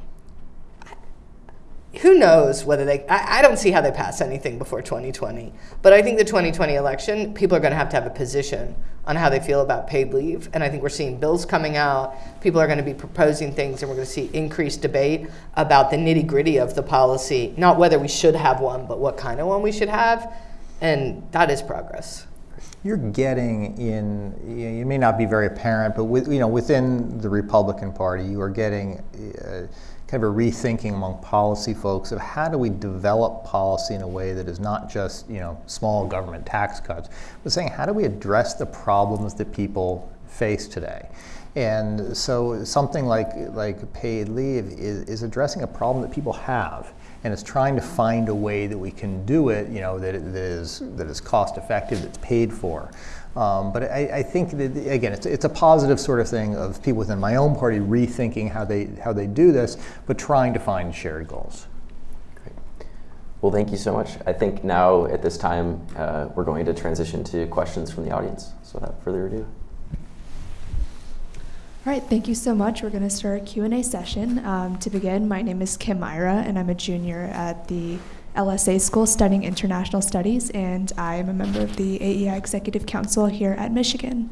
who knows whether they I, I, don't see how they pass anything before 2020 but i think the 2020 election people are going to have to have a position on how they feel about paid leave. And i think we're seeing bills coming out. People are going to be proposing things and we're going to see increased debate about the nitty gritty of the policy. Not whether we should have one but what kind of one we should have. And that is progress.
You're getting in you, know, may not be very apparent but with, you know within the republican party you are getting uh, kind of a rethinking among policy folks of how do we develop policy in a way that is not just you know small government tax cuts, but saying how do we address the problems that people face today. And so something like like paid leave is, is addressing a problem that people have and it's trying to find a way that we can do it, you know, that, it, that is that is cost effective, that's paid for. Um, but I, I, think that again, it's, it's a positive sort of thing of people within my own party rethinking how they how they do this, but trying to find shared goals.
Great. Well, thank you so much. I think now at this time uh, we're going to transition to questions from the audience. So without further ado.
All right, thank you so much. We're going to start our Q&A session. Um, to begin, my name is Kim Myra, and I'm a junior at the LSA School studying International Studies, and I am a member of the AEI Executive Council here at Michigan.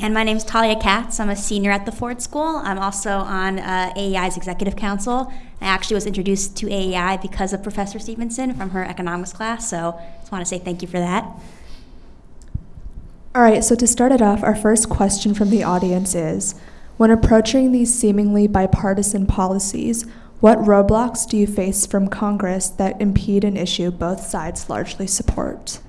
And my name is Talia Katz. I'm a senior at the Ford School. I'm also on uh, AEI's Executive Council. I actually was introduced to AEI because of Professor Stevenson from her economics class, so I just want to say thank you for that.
All right, so to start it off, our first question from the audience is When approaching these seemingly bipartisan policies, what roadblocks do you face from Congress that impede an issue both sides largely support?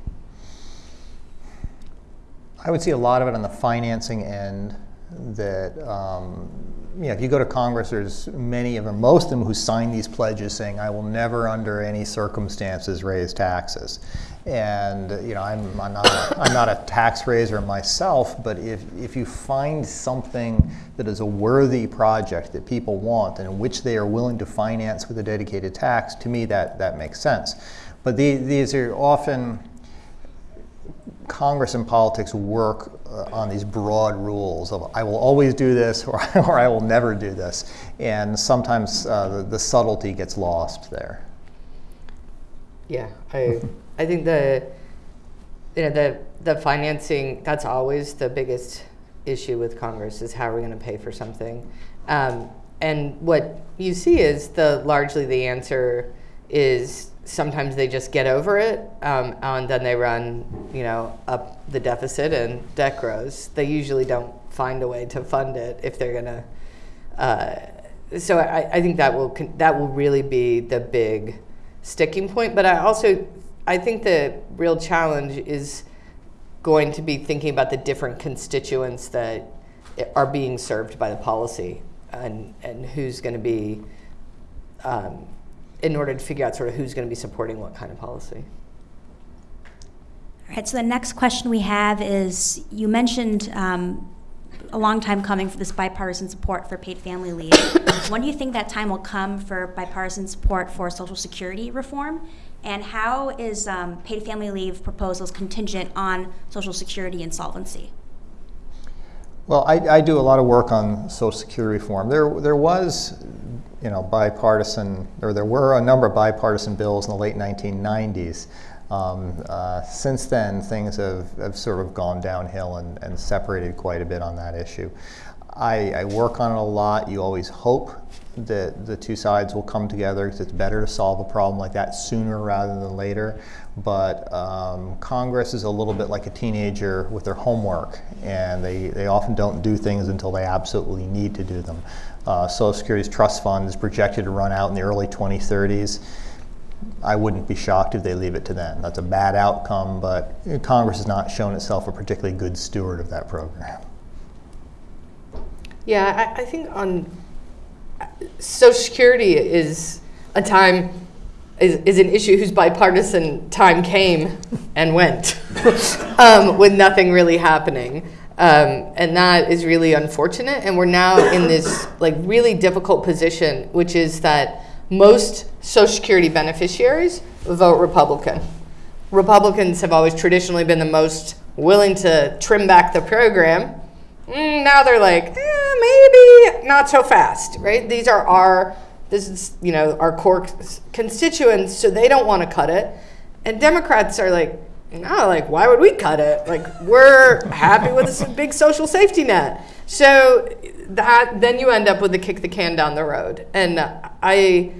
I would see a lot of it on the financing end. That um, you know, if you go to Congress, there's many of them, most of them, who sign these pledges saying, "I will never, under any circumstances, raise taxes." And you know, I'm, I'm, not a, I'm not a tax raiser myself, but if, if you find something that is a worthy project that people want and in which they are willing to finance with a dedicated tax, to me that, that makes sense. But the, these are often, Congress and politics work uh, on these broad rules of I will always do this or, or I will never do this. And sometimes uh, the, the subtlety gets lost there.
Yeah, I I think the you know the the financing that's always the biggest issue with Congress is how are we going to pay for something, um, and what you see is the largely the answer is sometimes they just get over it um, and then they run you know up the deficit and debt grows. They usually don't find a way to fund it if they're going to. Uh, so I, I think that will that will really be the big sticking point. But I also, I think the real challenge is going to be thinking about the different constituents that are being served by the policy and, and who's going to be, um, in order to figure out sort of who's going to be supporting what kind of policy.
All right, so the next question we have is you mentioned um, a long time coming for this bipartisan support for paid family leave. when do you think that time will come for bipartisan support for Social Security reform? And how is um, paid family leave proposals contingent on Social Security insolvency?
Well, I, I, do a lot of work on Social Security reform. There, there was, you know, bipartisan, or there were a number of bipartisan bills in the late 1990s um, uh, since then, things have, have sort of gone downhill and, and separated quite a bit on that issue. I, I, work on it a lot. You always hope that the two sides will come together because it's better to solve a problem like that sooner rather than later. But um, Congress is a little bit like a teenager with their homework, and they, they often don't do things until they absolutely need to do them. Uh, Social Security's trust fund is projected to run out in the early 2030s I wouldn't be shocked if they leave it to then. That's a bad outcome, but Congress has not shown itself a particularly good steward of that program.
Yeah, I, I think on Social Security is a time is, is an issue whose bipartisan time came and went um, with nothing really happening. Um, and that is really unfortunate. And we're now in this like really difficult position, which is that most Social Security beneficiaries vote Republican. Republicans have always traditionally been the most willing to trim back the program. Mm, now they're like, eh, maybe not so fast, right? These are our, this is, you know, our core constituents, so they don't want to cut it. And Democrats are like, no, like, why would we cut it? Like, we're happy with this big social safety net. So that then you end up with the kick the can down the road. And I,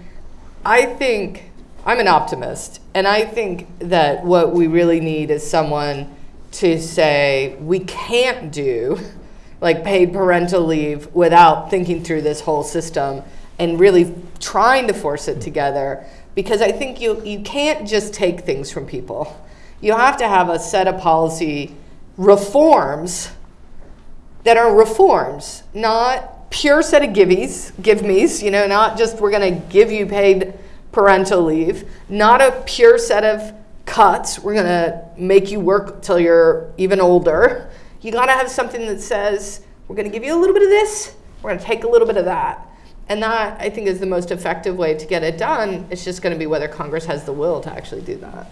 I think I'm an optimist, and I think that what we really need is someone to say we can't do like paid parental leave without thinking through this whole system and really trying to force it together because I think you you can't just take things from people. You have to have a set of policy reforms that are reforms, not pure set of giveys, give me's, you know, not just we're to give you paid parental leave, not a pure set of cuts, we're to make you work till you're even older. You got to have something that says we're to give you a little bit of this, we're to take a little bit of that. And that, I think, is the most effective way to get it done. It's just going to be whether Congress has the will to actually do that.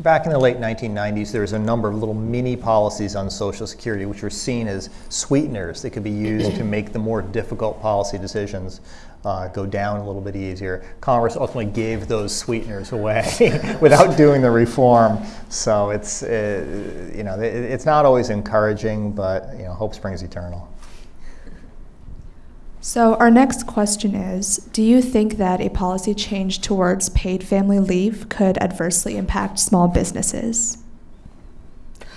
Back in the late 1990s, there was a number of little mini policies on Social Security which were seen as sweeteners that could be used to make the more difficult policy decisions uh, go down a little bit easier. Congress ultimately gave those sweeteners away without doing the reform. So it's, uh, you know, it's not always encouraging, but, you know, hope springs eternal.
So, our next question is Do you think that a policy change towards paid family leave could adversely impact small businesses?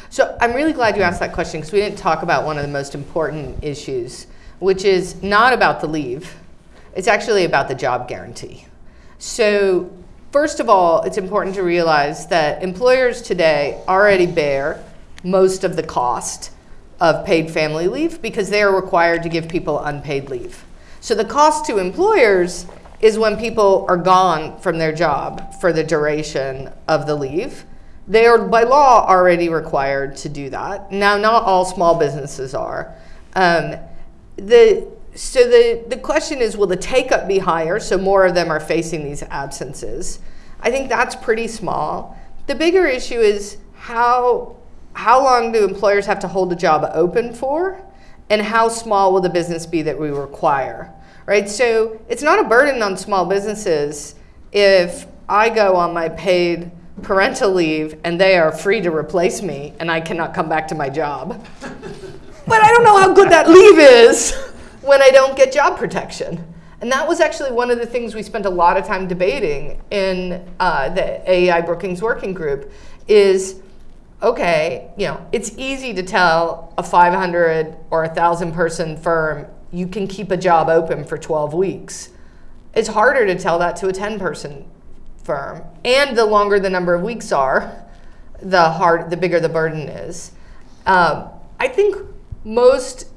So, I'm really glad you asked that question because we didn't talk about one of the most important issues, which is not about the leave, it's actually about the job guarantee. So, first of all, it's important to realize that employers today already bear most of the cost of paid family leave because they are required to give people unpaid leave. So the cost to employers is when people are gone from their job for the duration of the leave. They are by law already required to do that. Now, not all small businesses are. Um, the so the the question is, will the take up be higher? So more of them are facing these absences. I think that's pretty small. The bigger issue is how how long do employers have to hold a job open for, and how small will the business be that we require? Right. So it's not a burden on small businesses if I go on my paid parental leave and they are free to replace me and I cannot come back to my job. but I don't know how good that leave is when I don't get job protection. And that was actually one of the things we spent a lot of time debating in uh, the AEI Brookings Working Group is okay, you know, it's easy to tell a 500 or a 1,000 person firm you can keep a job open for 12 weeks. It's harder to tell that to a 10 person firm. And the longer the number of weeks are, the hard, the bigger the burden is. Um, I think most,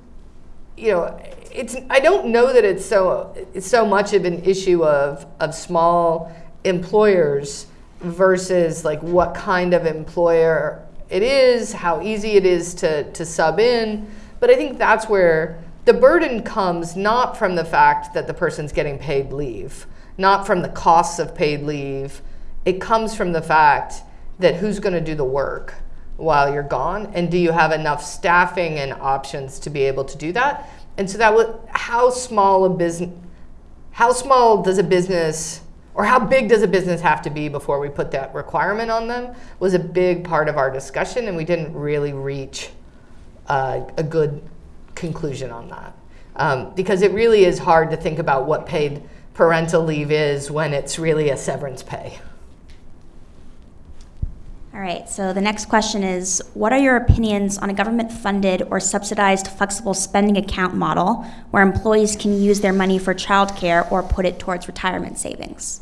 you know, it's. I don't know that it's so it's so much of an issue of of small employers versus like what kind of employer it is, how easy it is to to sub in. But I think that's where the burden comes not from the fact that the person's getting paid leave not from the costs of paid leave. It comes from the fact that who's going to do the work while you're gone, and do you have enough staffing and options to be able to do that? And so that was how small a business, how small does a business, or how big does a business have to be before we put that requirement on them? Was a big part of our discussion, and we didn't really reach uh, a good conclusion on that. Um, because it really is hard to think about what paid parental leave is when it's really a severance pay.
All right, so the next question is What are your opinions on a government funded or subsidized flexible spending account model where employees can use their money for childcare or put it towards retirement savings?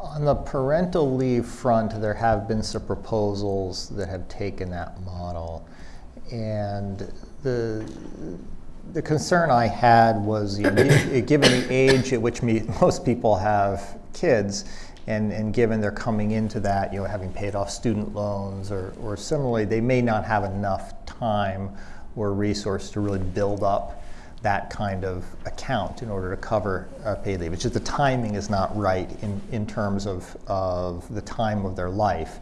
On the parental leave front, there have been some proposals that have taken that model. And the the concern I had was, you know, given the age at which me, most people have kids, and, and given they're coming into that, you know, having paid off student loans or, or similarly, they may not have enough time or resource to really build up that kind of account in order to cover uh, paid leave. It's just the timing is not right in, in terms of, of the time of their life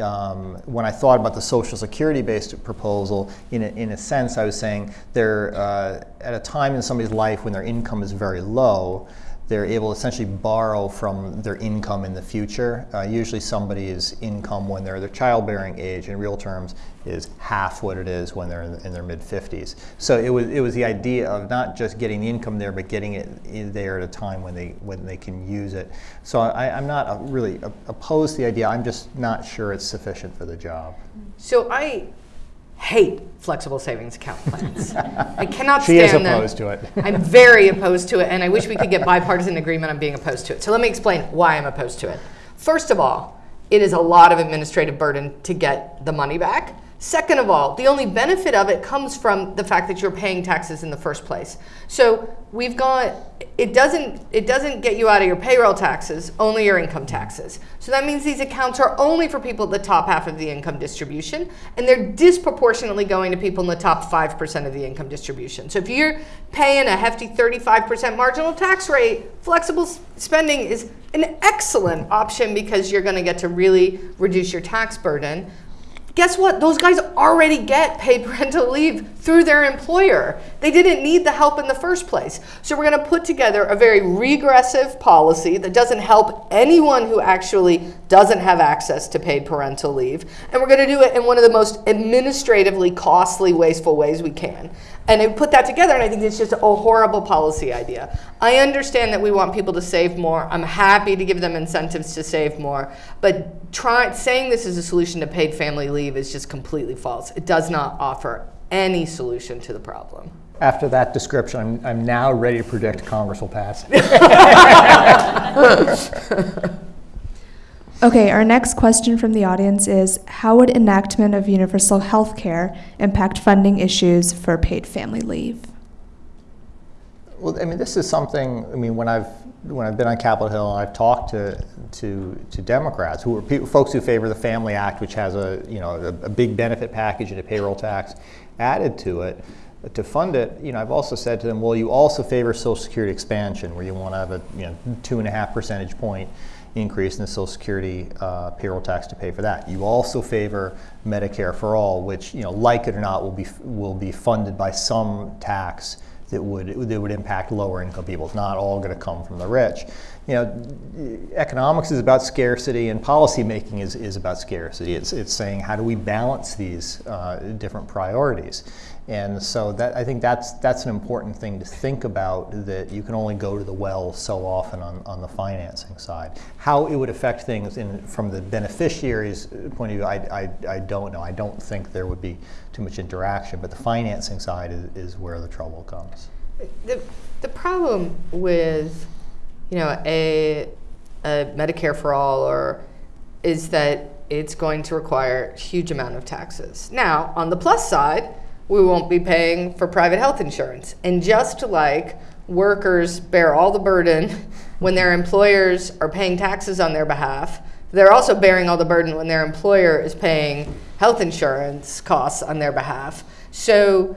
um, when I thought about the Social Security based proposal, in a, in a sense, I was saying they're uh, at a time in somebody's life when their income is very low, they're able to essentially borrow from their income in the future. Uh, usually somebody's income when they're their childbearing age in real terms is half what it is when they're in, in, their mid 50s. So it was, it was the idea of not just getting the income there, but getting it there at a time when they, when they can use it. So I, am not really opposed to the idea, I'm just not sure it's sufficient for the job.
So I hate flexible savings account plans. I cannot
she
stand them.
She is opposed to it.
I'm very opposed to it, and I wish we could get bipartisan agreement on being opposed to it. So let me explain why I'm opposed to it. First of all, it is a lot of administrative burden to get the money back. Second of all, the only benefit of it comes from the fact that you're paying taxes in the first place. So we've got it doesn't it doesn't get you out of your payroll taxes, only your income taxes. So that means these accounts are only for people at the top half of the income distribution, and they're disproportionately going to people in the top 5% of the income distribution. So if you're paying a hefty 35% marginal tax rate, flexible spending is an excellent option because you're going to get to really reduce your tax burden guess what? Those guys already get paid parental leave through their employer. They didn't need the help in the first place. So we're going to put together a very regressive policy that doesn't help anyone who actually doesn't have access to paid parental leave. And we're going to do it in one of the most administratively costly, wasteful ways we can. And I put that together, and I think it's just a horrible policy idea. I understand that we want people to save more. I'm happy to give them incentives to save more. But try, saying this is a solution to paid family leave is just completely false. It does not offer any solution to the problem.
After that description, I'm, I'm now ready to predict Congress will pass.
Okay, our next question from the audience is How would enactment of universal health care impact funding issues for paid family leave?
Well, I mean, this is something, I mean, when I've, when I've been on Capitol Hill and I've talked to to, to Democrats, who are folks who favor the Family Act, which has a, you know, a, a big benefit package and a payroll tax added to it, to fund it, you know, I've also said to them, well, you also favor Social Security expansion, where you want to have a you know, two and a half percentage point increase in the Social Security uh, payroll tax to pay for that. You also favor Medicare for all, which, you know, like it or not, will be will be funded by some tax that would that would impact lower income people. It's not all going to come from the rich. You know, economics is about scarcity, and policy making is, is about scarcity. It's it's saying how do we balance these uh, different priorities. And so that I think that's that's an important thing to think about. That you can only go to the well so often on, on the financing side. How it would affect things in, from the beneficiary's point of view, I, I, I don't know. I don't think there would be too much interaction. But the financing side is, is where the trouble comes.
The, the problem with you know a, a Medicare for all or is that it's going to require huge amount of taxes. Now, on the plus side we won't be paying for private health insurance. And just like workers bear all the burden when their employers are paying taxes on their behalf, they're also bearing all the burden when their employer is paying health insurance costs on their behalf. So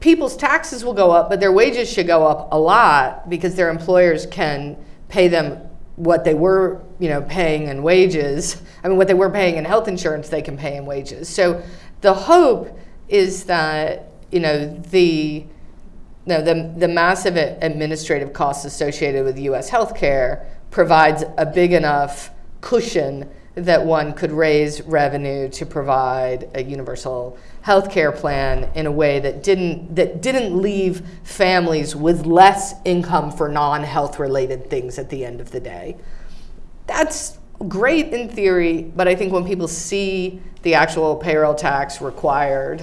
people's taxes will go up, but their wages should go up a lot because their employers can pay them what they were, you know, paying in wages. I mean, what they were paying in health insurance, they can pay in wages. So the hope is that you know the the, the massive administrative costs associated with U.S. healthcare provides a big enough cushion that one could raise revenue to provide a universal healthcare plan in a way that didn't that didn't leave families with less income for non-health related things at the end of the day. That's great in theory, but I think when people see the actual payroll tax required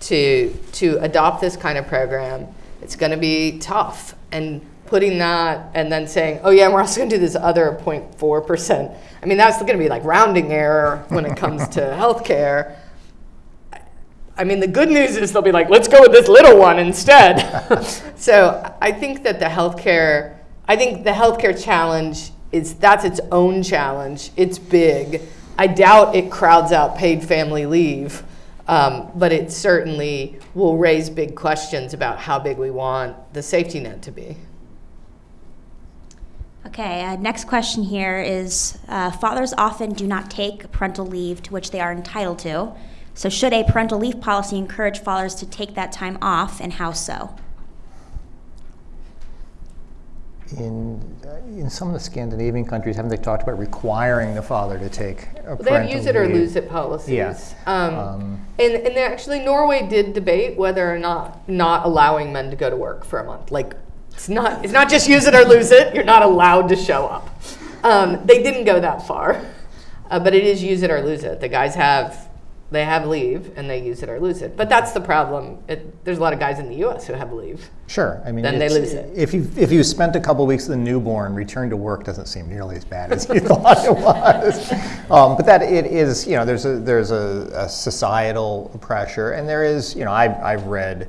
to to adopt this kind of program, it's going to be tough. And putting that and then saying, oh yeah, we're also going to do this other 0.4 percent. I mean, that's going to be like rounding error when it comes to healthcare. I mean, the good news is they'll be like, let's go with this little one instead. so I think that the healthcare, I think the healthcare challenge is that's its own challenge. It's big. I doubt it crowds out paid family leave. Um, but it certainly will raise big questions about how big we want the safety net to be.
Okay, uh, next question here is uh, fathers often do not take parental leave to which they are entitled to. So, should a parental leave policy encourage fathers to take that time off, and how so?
In in some of the Scandinavian countries, haven't they talked about requiring the father to take a
well, They have use it or lose it policies.
Yeah.
Um, um, and and actually, Norway did debate whether or not not allowing men to go to work for a month. Like, it's not it's not just use it or lose it. You're not allowed to show up. Um, they didn't go that far, uh, but it is use it or lose it. The guys have they have leave and they use it or lose it. But that's the problem. It, there's a lot of guys in the U.S. who have leave.
Sure, I mean,
then they lose it.
If you if you spent a couple weeks with a newborn, return to work doesn't seem nearly as bad as you thought it was. Um, but that it is, you know, there's a there's a, a societal pressure, and there is, you know, I've I've read.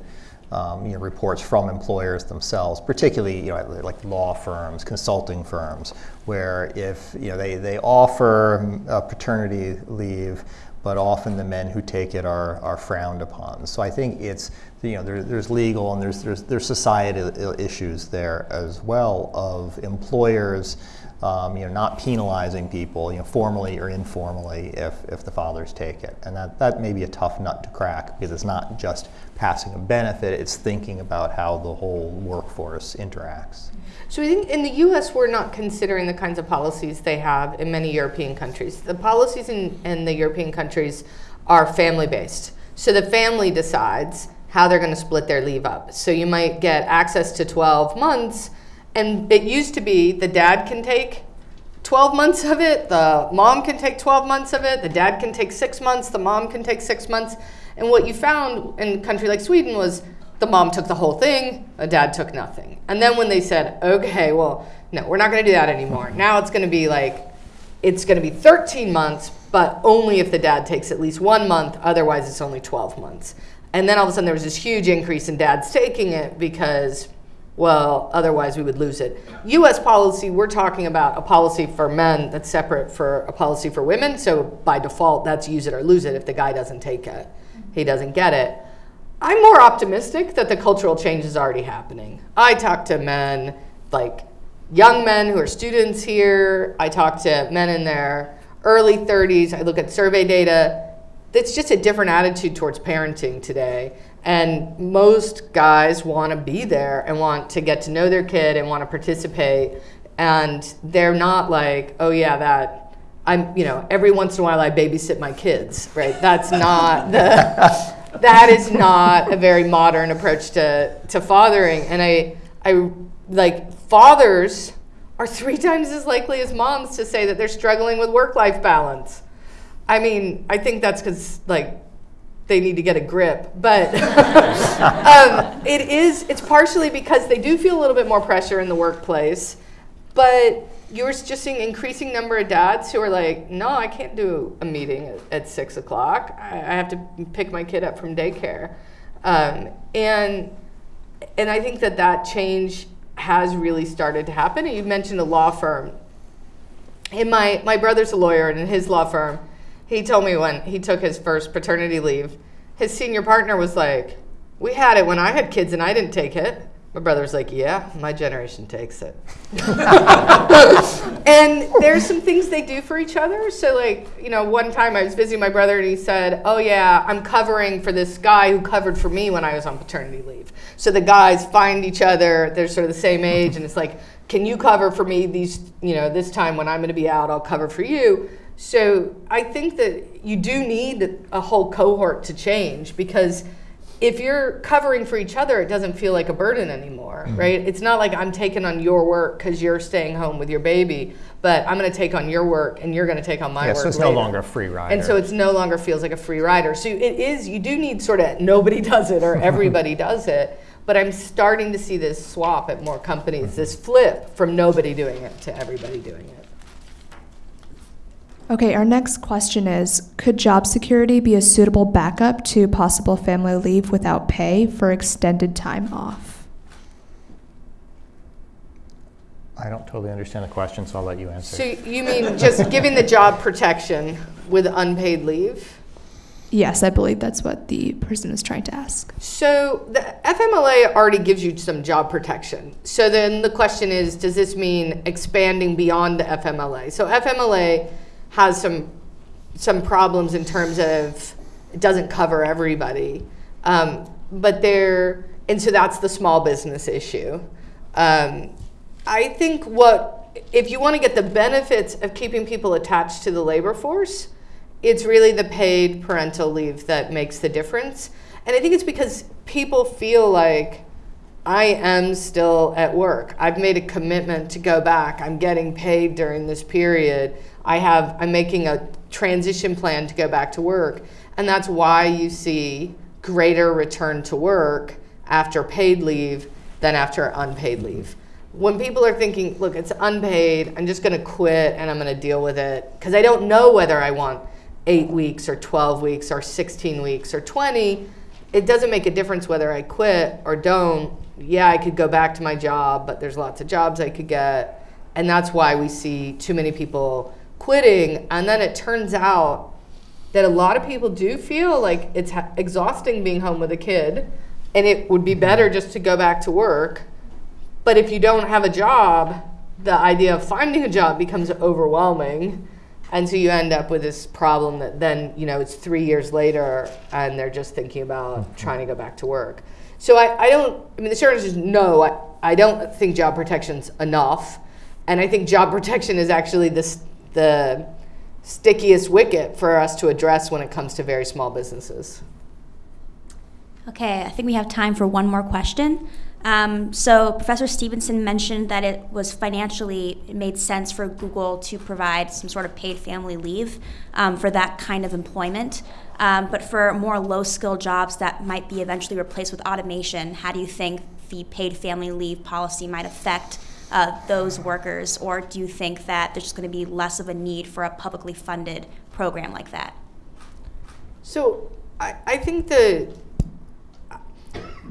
Um, you know, reports from employers themselves, particularly you know, like law firms, consulting firms, where if you know they, they offer paternity leave, but often the men who take it are, are frowned upon. So I think it's, you know, there, there's legal and there's, there's, there's societal issues there as well of employers, um, you know, not penalizing people, you know, formally or informally if, if the fathers take it. And that, that may be a tough nut to crack because it's not just passing a benefit, it's thinking about how the whole workforce interacts.
So I think in the US, we're not considering the kinds of policies they have in many European countries. The policies in, in the European countries are family based. So the family decides how they're going to split their leave up. So you might get access to 12 months, and it used to be the dad can take 12 months of it, the mom can take 12 months of it, the dad can take six months, the mom can take six months. And what you found in a country like Sweden was the mom took the whole thing, the dad took nothing. And then when they said, okay, well, no, we're not going to do that anymore. Now it's going to be like, it's going to be 13 months, but only if the dad takes at least one month. Otherwise, it's only 12 months. And then all of a sudden, there was this huge increase in dads taking it because well, otherwise we would lose it. US policy, we're talking about a policy for men that's separate for a policy for women. So by default, that's use it or lose it if the guy doesn't take it, he doesn't get it. I'm more optimistic that the cultural change is already happening. I talk to men, like young men who are students here. I talk to men in their early 30s. I look at survey data. It's just a different attitude towards parenting today. And most guys want to be there and want to get to know their kid and want to participate. And they're not like, oh, yeah, that I'm, you know, every once in a while I babysit my kids, right? That's not the, that is not a very modern approach to, to fathering. And I, I like, fathers are three times as likely as moms to say that they're struggling with work life balance. I mean, I think that's because, like, they need to get a grip. But um, it is, it's partially because they do feel a little bit more pressure in the workplace. But you're just seeing increasing number of dads who are like, no, I can't do a meeting at, at six o'clock. I, I, have to pick my kid up from daycare. Um, and, and I think that that change has really started to happen. And you mentioned a law firm. And my, my brother's a lawyer, and in his law firm, he told me when he took his first paternity leave, his senior partner was like, We had it when I had kids and I didn't take it. My brother's like, Yeah, my generation takes it. and there's some things they do for each other. So, like, you know, one time I was visiting my brother and he said, Oh, yeah, I'm covering for this guy who covered for me when I was on paternity leave. So the guys find each other, they're sort of the same age, and it's like, Can you cover for me these, you know, this time when I'm going to be out, I'll cover for you. So I think that you do need a whole cohort to change because if you're covering for each other, it doesn't feel like a burden anymore, mm-hmm. right? It's not like I'm taking on your work because you're staying home with your baby, but I'm going to take on your work and you're going to take on my
yeah,
work.
So it's
later.
no longer a free rider.
And so it's no longer feels like a free rider. So it is, you do need sort of nobody does it or everybody does it. But I'm starting to see this swap at more companies, mm-hmm. this flip from nobody doing it to everybody doing it.
Okay, our next question is Could job security be a suitable backup to possible family leave without pay for extended time off?
I don't totally understand the question, so I'll let you answer.
So you mean just giving the job protection with unpaid leave?
Yes, I believe that's what the person is trying to ask.
So the FMLA already gives you some job protection. So then the question is, does this mean expanding beyond the FMLA? So FMLA has some some problems in terms of it doesn't cover everybody, um, but there and so that's the small business issue. Um, I think what if you want to get the benefits of keeping people attached to the labor force, it's really the paid parental leave that makes the difference. And I think it's because people feel like I am still at work. I've made a commitment to go back. I'm getting paid during this period. I have I'm making a transition plan to go back to work. And that's why you see greater return to work after paid leave than after unpaid leave. When people are thinking, look, it's unpaid, I'm just going to quit and I'm going to deal with it because I don't know whether I want 8 weeks or 12 weeks or 16 weeks or 20, it doesn't make a difference whether I quit or don't. Yeah, I could go back to my job, but there's lots of jobs I could get. And that's why we see too many people quitting. And then it turns out that a lot of people do feel like it's exhausting being home with a kid and it would be better just to go back to work. But if you don't have a job, the idea of finding a job becomes overwhelming. And so you end up with this problem that then, you know, it's three years later and they're just thinking about mm-hmm. trying to go back to work. So I, I don't, I mean, the short answer is no, I, I don't think job protection's enough. And I think job protection is actually this, the stickiest wicket for us to address when it comes to very small businesses.
Okay, I think we have time for one more question. Um, so Professor Stevenson mentioned that it was financially, it made sense for Google to provide some sort of paid family leave um, for that kind of employment. Um, but for more low skill jobs that might be eventually replaced with automation, how do you think the paid family leave policy might affect uh, those workers, or do you think that there's just going to be less of a need for a publicly funded program like that?
So I, I think the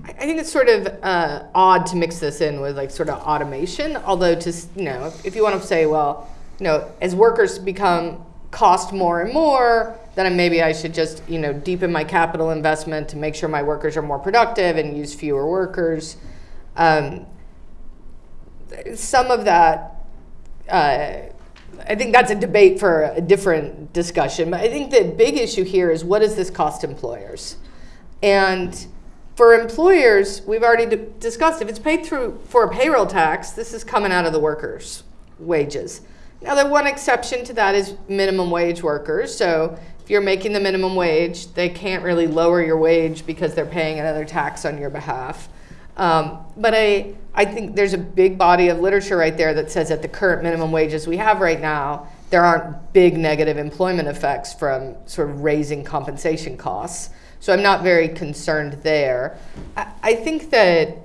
I think it's sort of uh, odd to mix this in with like sort of automation. Although to you know, if, if you want to say, well, you know, as workers become cost more and more, then maybe I should just you know deepen my capital investment to make sure my workers are more productive and use fewer workers. Um, some of that, uh, I think that's a debate for a different discussion. But I think the big issue here is what does this cost employers? And for employers, we've already discussed if it's paid through for a payroll tax, this is coming out of the workers' wages. Now, the one exception to that is minimum wage workers. So if you're making the minimum wage, they can't really lower your wage because they're paying another tax on your behalf. Um, but I, I think there's a big body of literature right there that says at the current minimum wages we have right now, there aren't big negative employment effects from sort of raising compensation costs. So I'm not very concerned there. I, I think that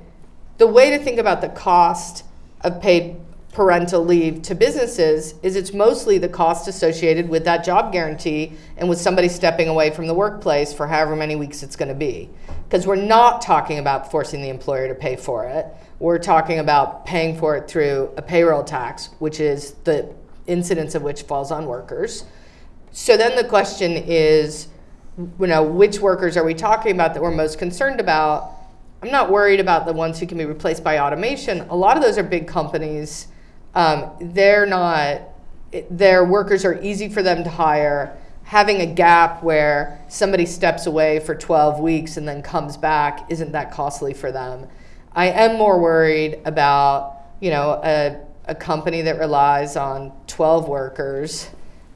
the way to think about the cost of paid parental leave to businesses is it's mostly the cost associated with that job guarantee and with somebody stepping away from the workplace for however many weeks it's going to be. Because we're not talking about forcing the employer to pay for it. We're talking about paying for it through a payroll tax, which is the incidence of which falls on workers. So then the question is, you know, which workers are we talking about that we're most concerned about? I'm not worried about the ones who can be replaced by automation. A lot of those are big companies. Um, they're not, their workers are easy for them to hire. Having a gap where somebody steps away for 12 weeks and then comes back isn't that costly for them. I am more worried about, you know, a, a company that relies on 12 workers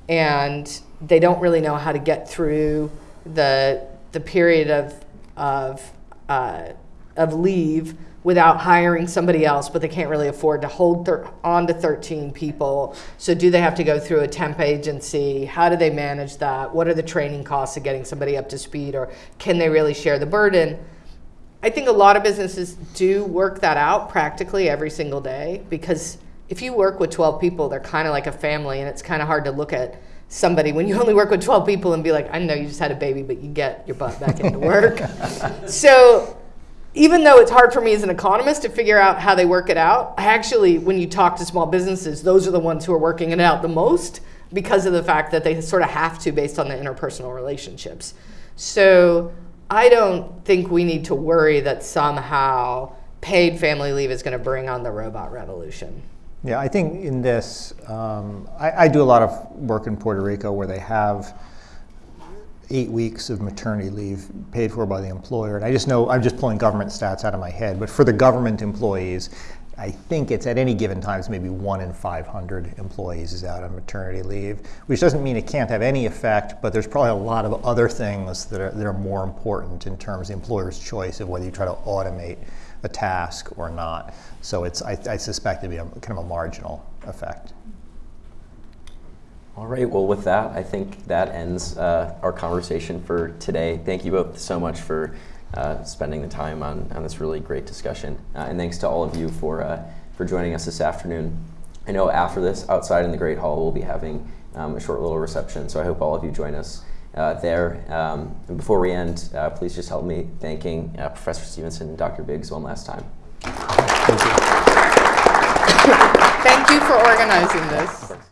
and they don't really know how to get through the the period of of uh, of leave without hiring somebody else, but they can't really afford to hold on to 13 people. So do they have to go through a temp agency? How do they manage that? What are the training costs of getting somebody up to speed, or can they really share the burden? I think a lot of businesses do work that out practically every single day because if you work with 12 people, they're kind of like a family, and it's kind of hard to look at somebody when you only work with 12 people and be like, I know you just had a baby, but you get your butt back into work. so even though it's hard for me as an economist to figure out how they work it out, I actually, when you talk to small businesses, those are the ones who are working it out the most because of the fact that they sort of have to based on the interpersonal relationships. So I don't think we need to worry that somehow paid family leave is going to bring on the robot revolution.
Yeah, I think in this, um, I, I do a lot of work in Puerto Rico where they have eight weeks of maternity leave paid for by the employer. And I just know, I'm just pulling government stats out of my head, but for the government employees, I think it's at any given times maybe one in 500 employees is out on maternity leave, which doesn't mean it can't have any effect, but there's probably a lot of other things that are, that are more important in terms of the employer's choice of whether you try to automate a task or not. So it's, I, I suspect it'd be a, kind of a marginal effect.
All right, well, with that, I think that ends uh, our conversation for today. Thank you both so much for uh, spending the time on, on this really great discussion. Uh, and thanks to all of you for, uh, for joining us this afternoon. I know after this, outside in the Great Hall, we'll be having um, a short little reception, so I hope all of you join us uh, there. Um, and before we end, uh, please just help me thanking uh, Professor Stevenson and Dr. Biggs one last time. Thank you.
Thank you for organizing this.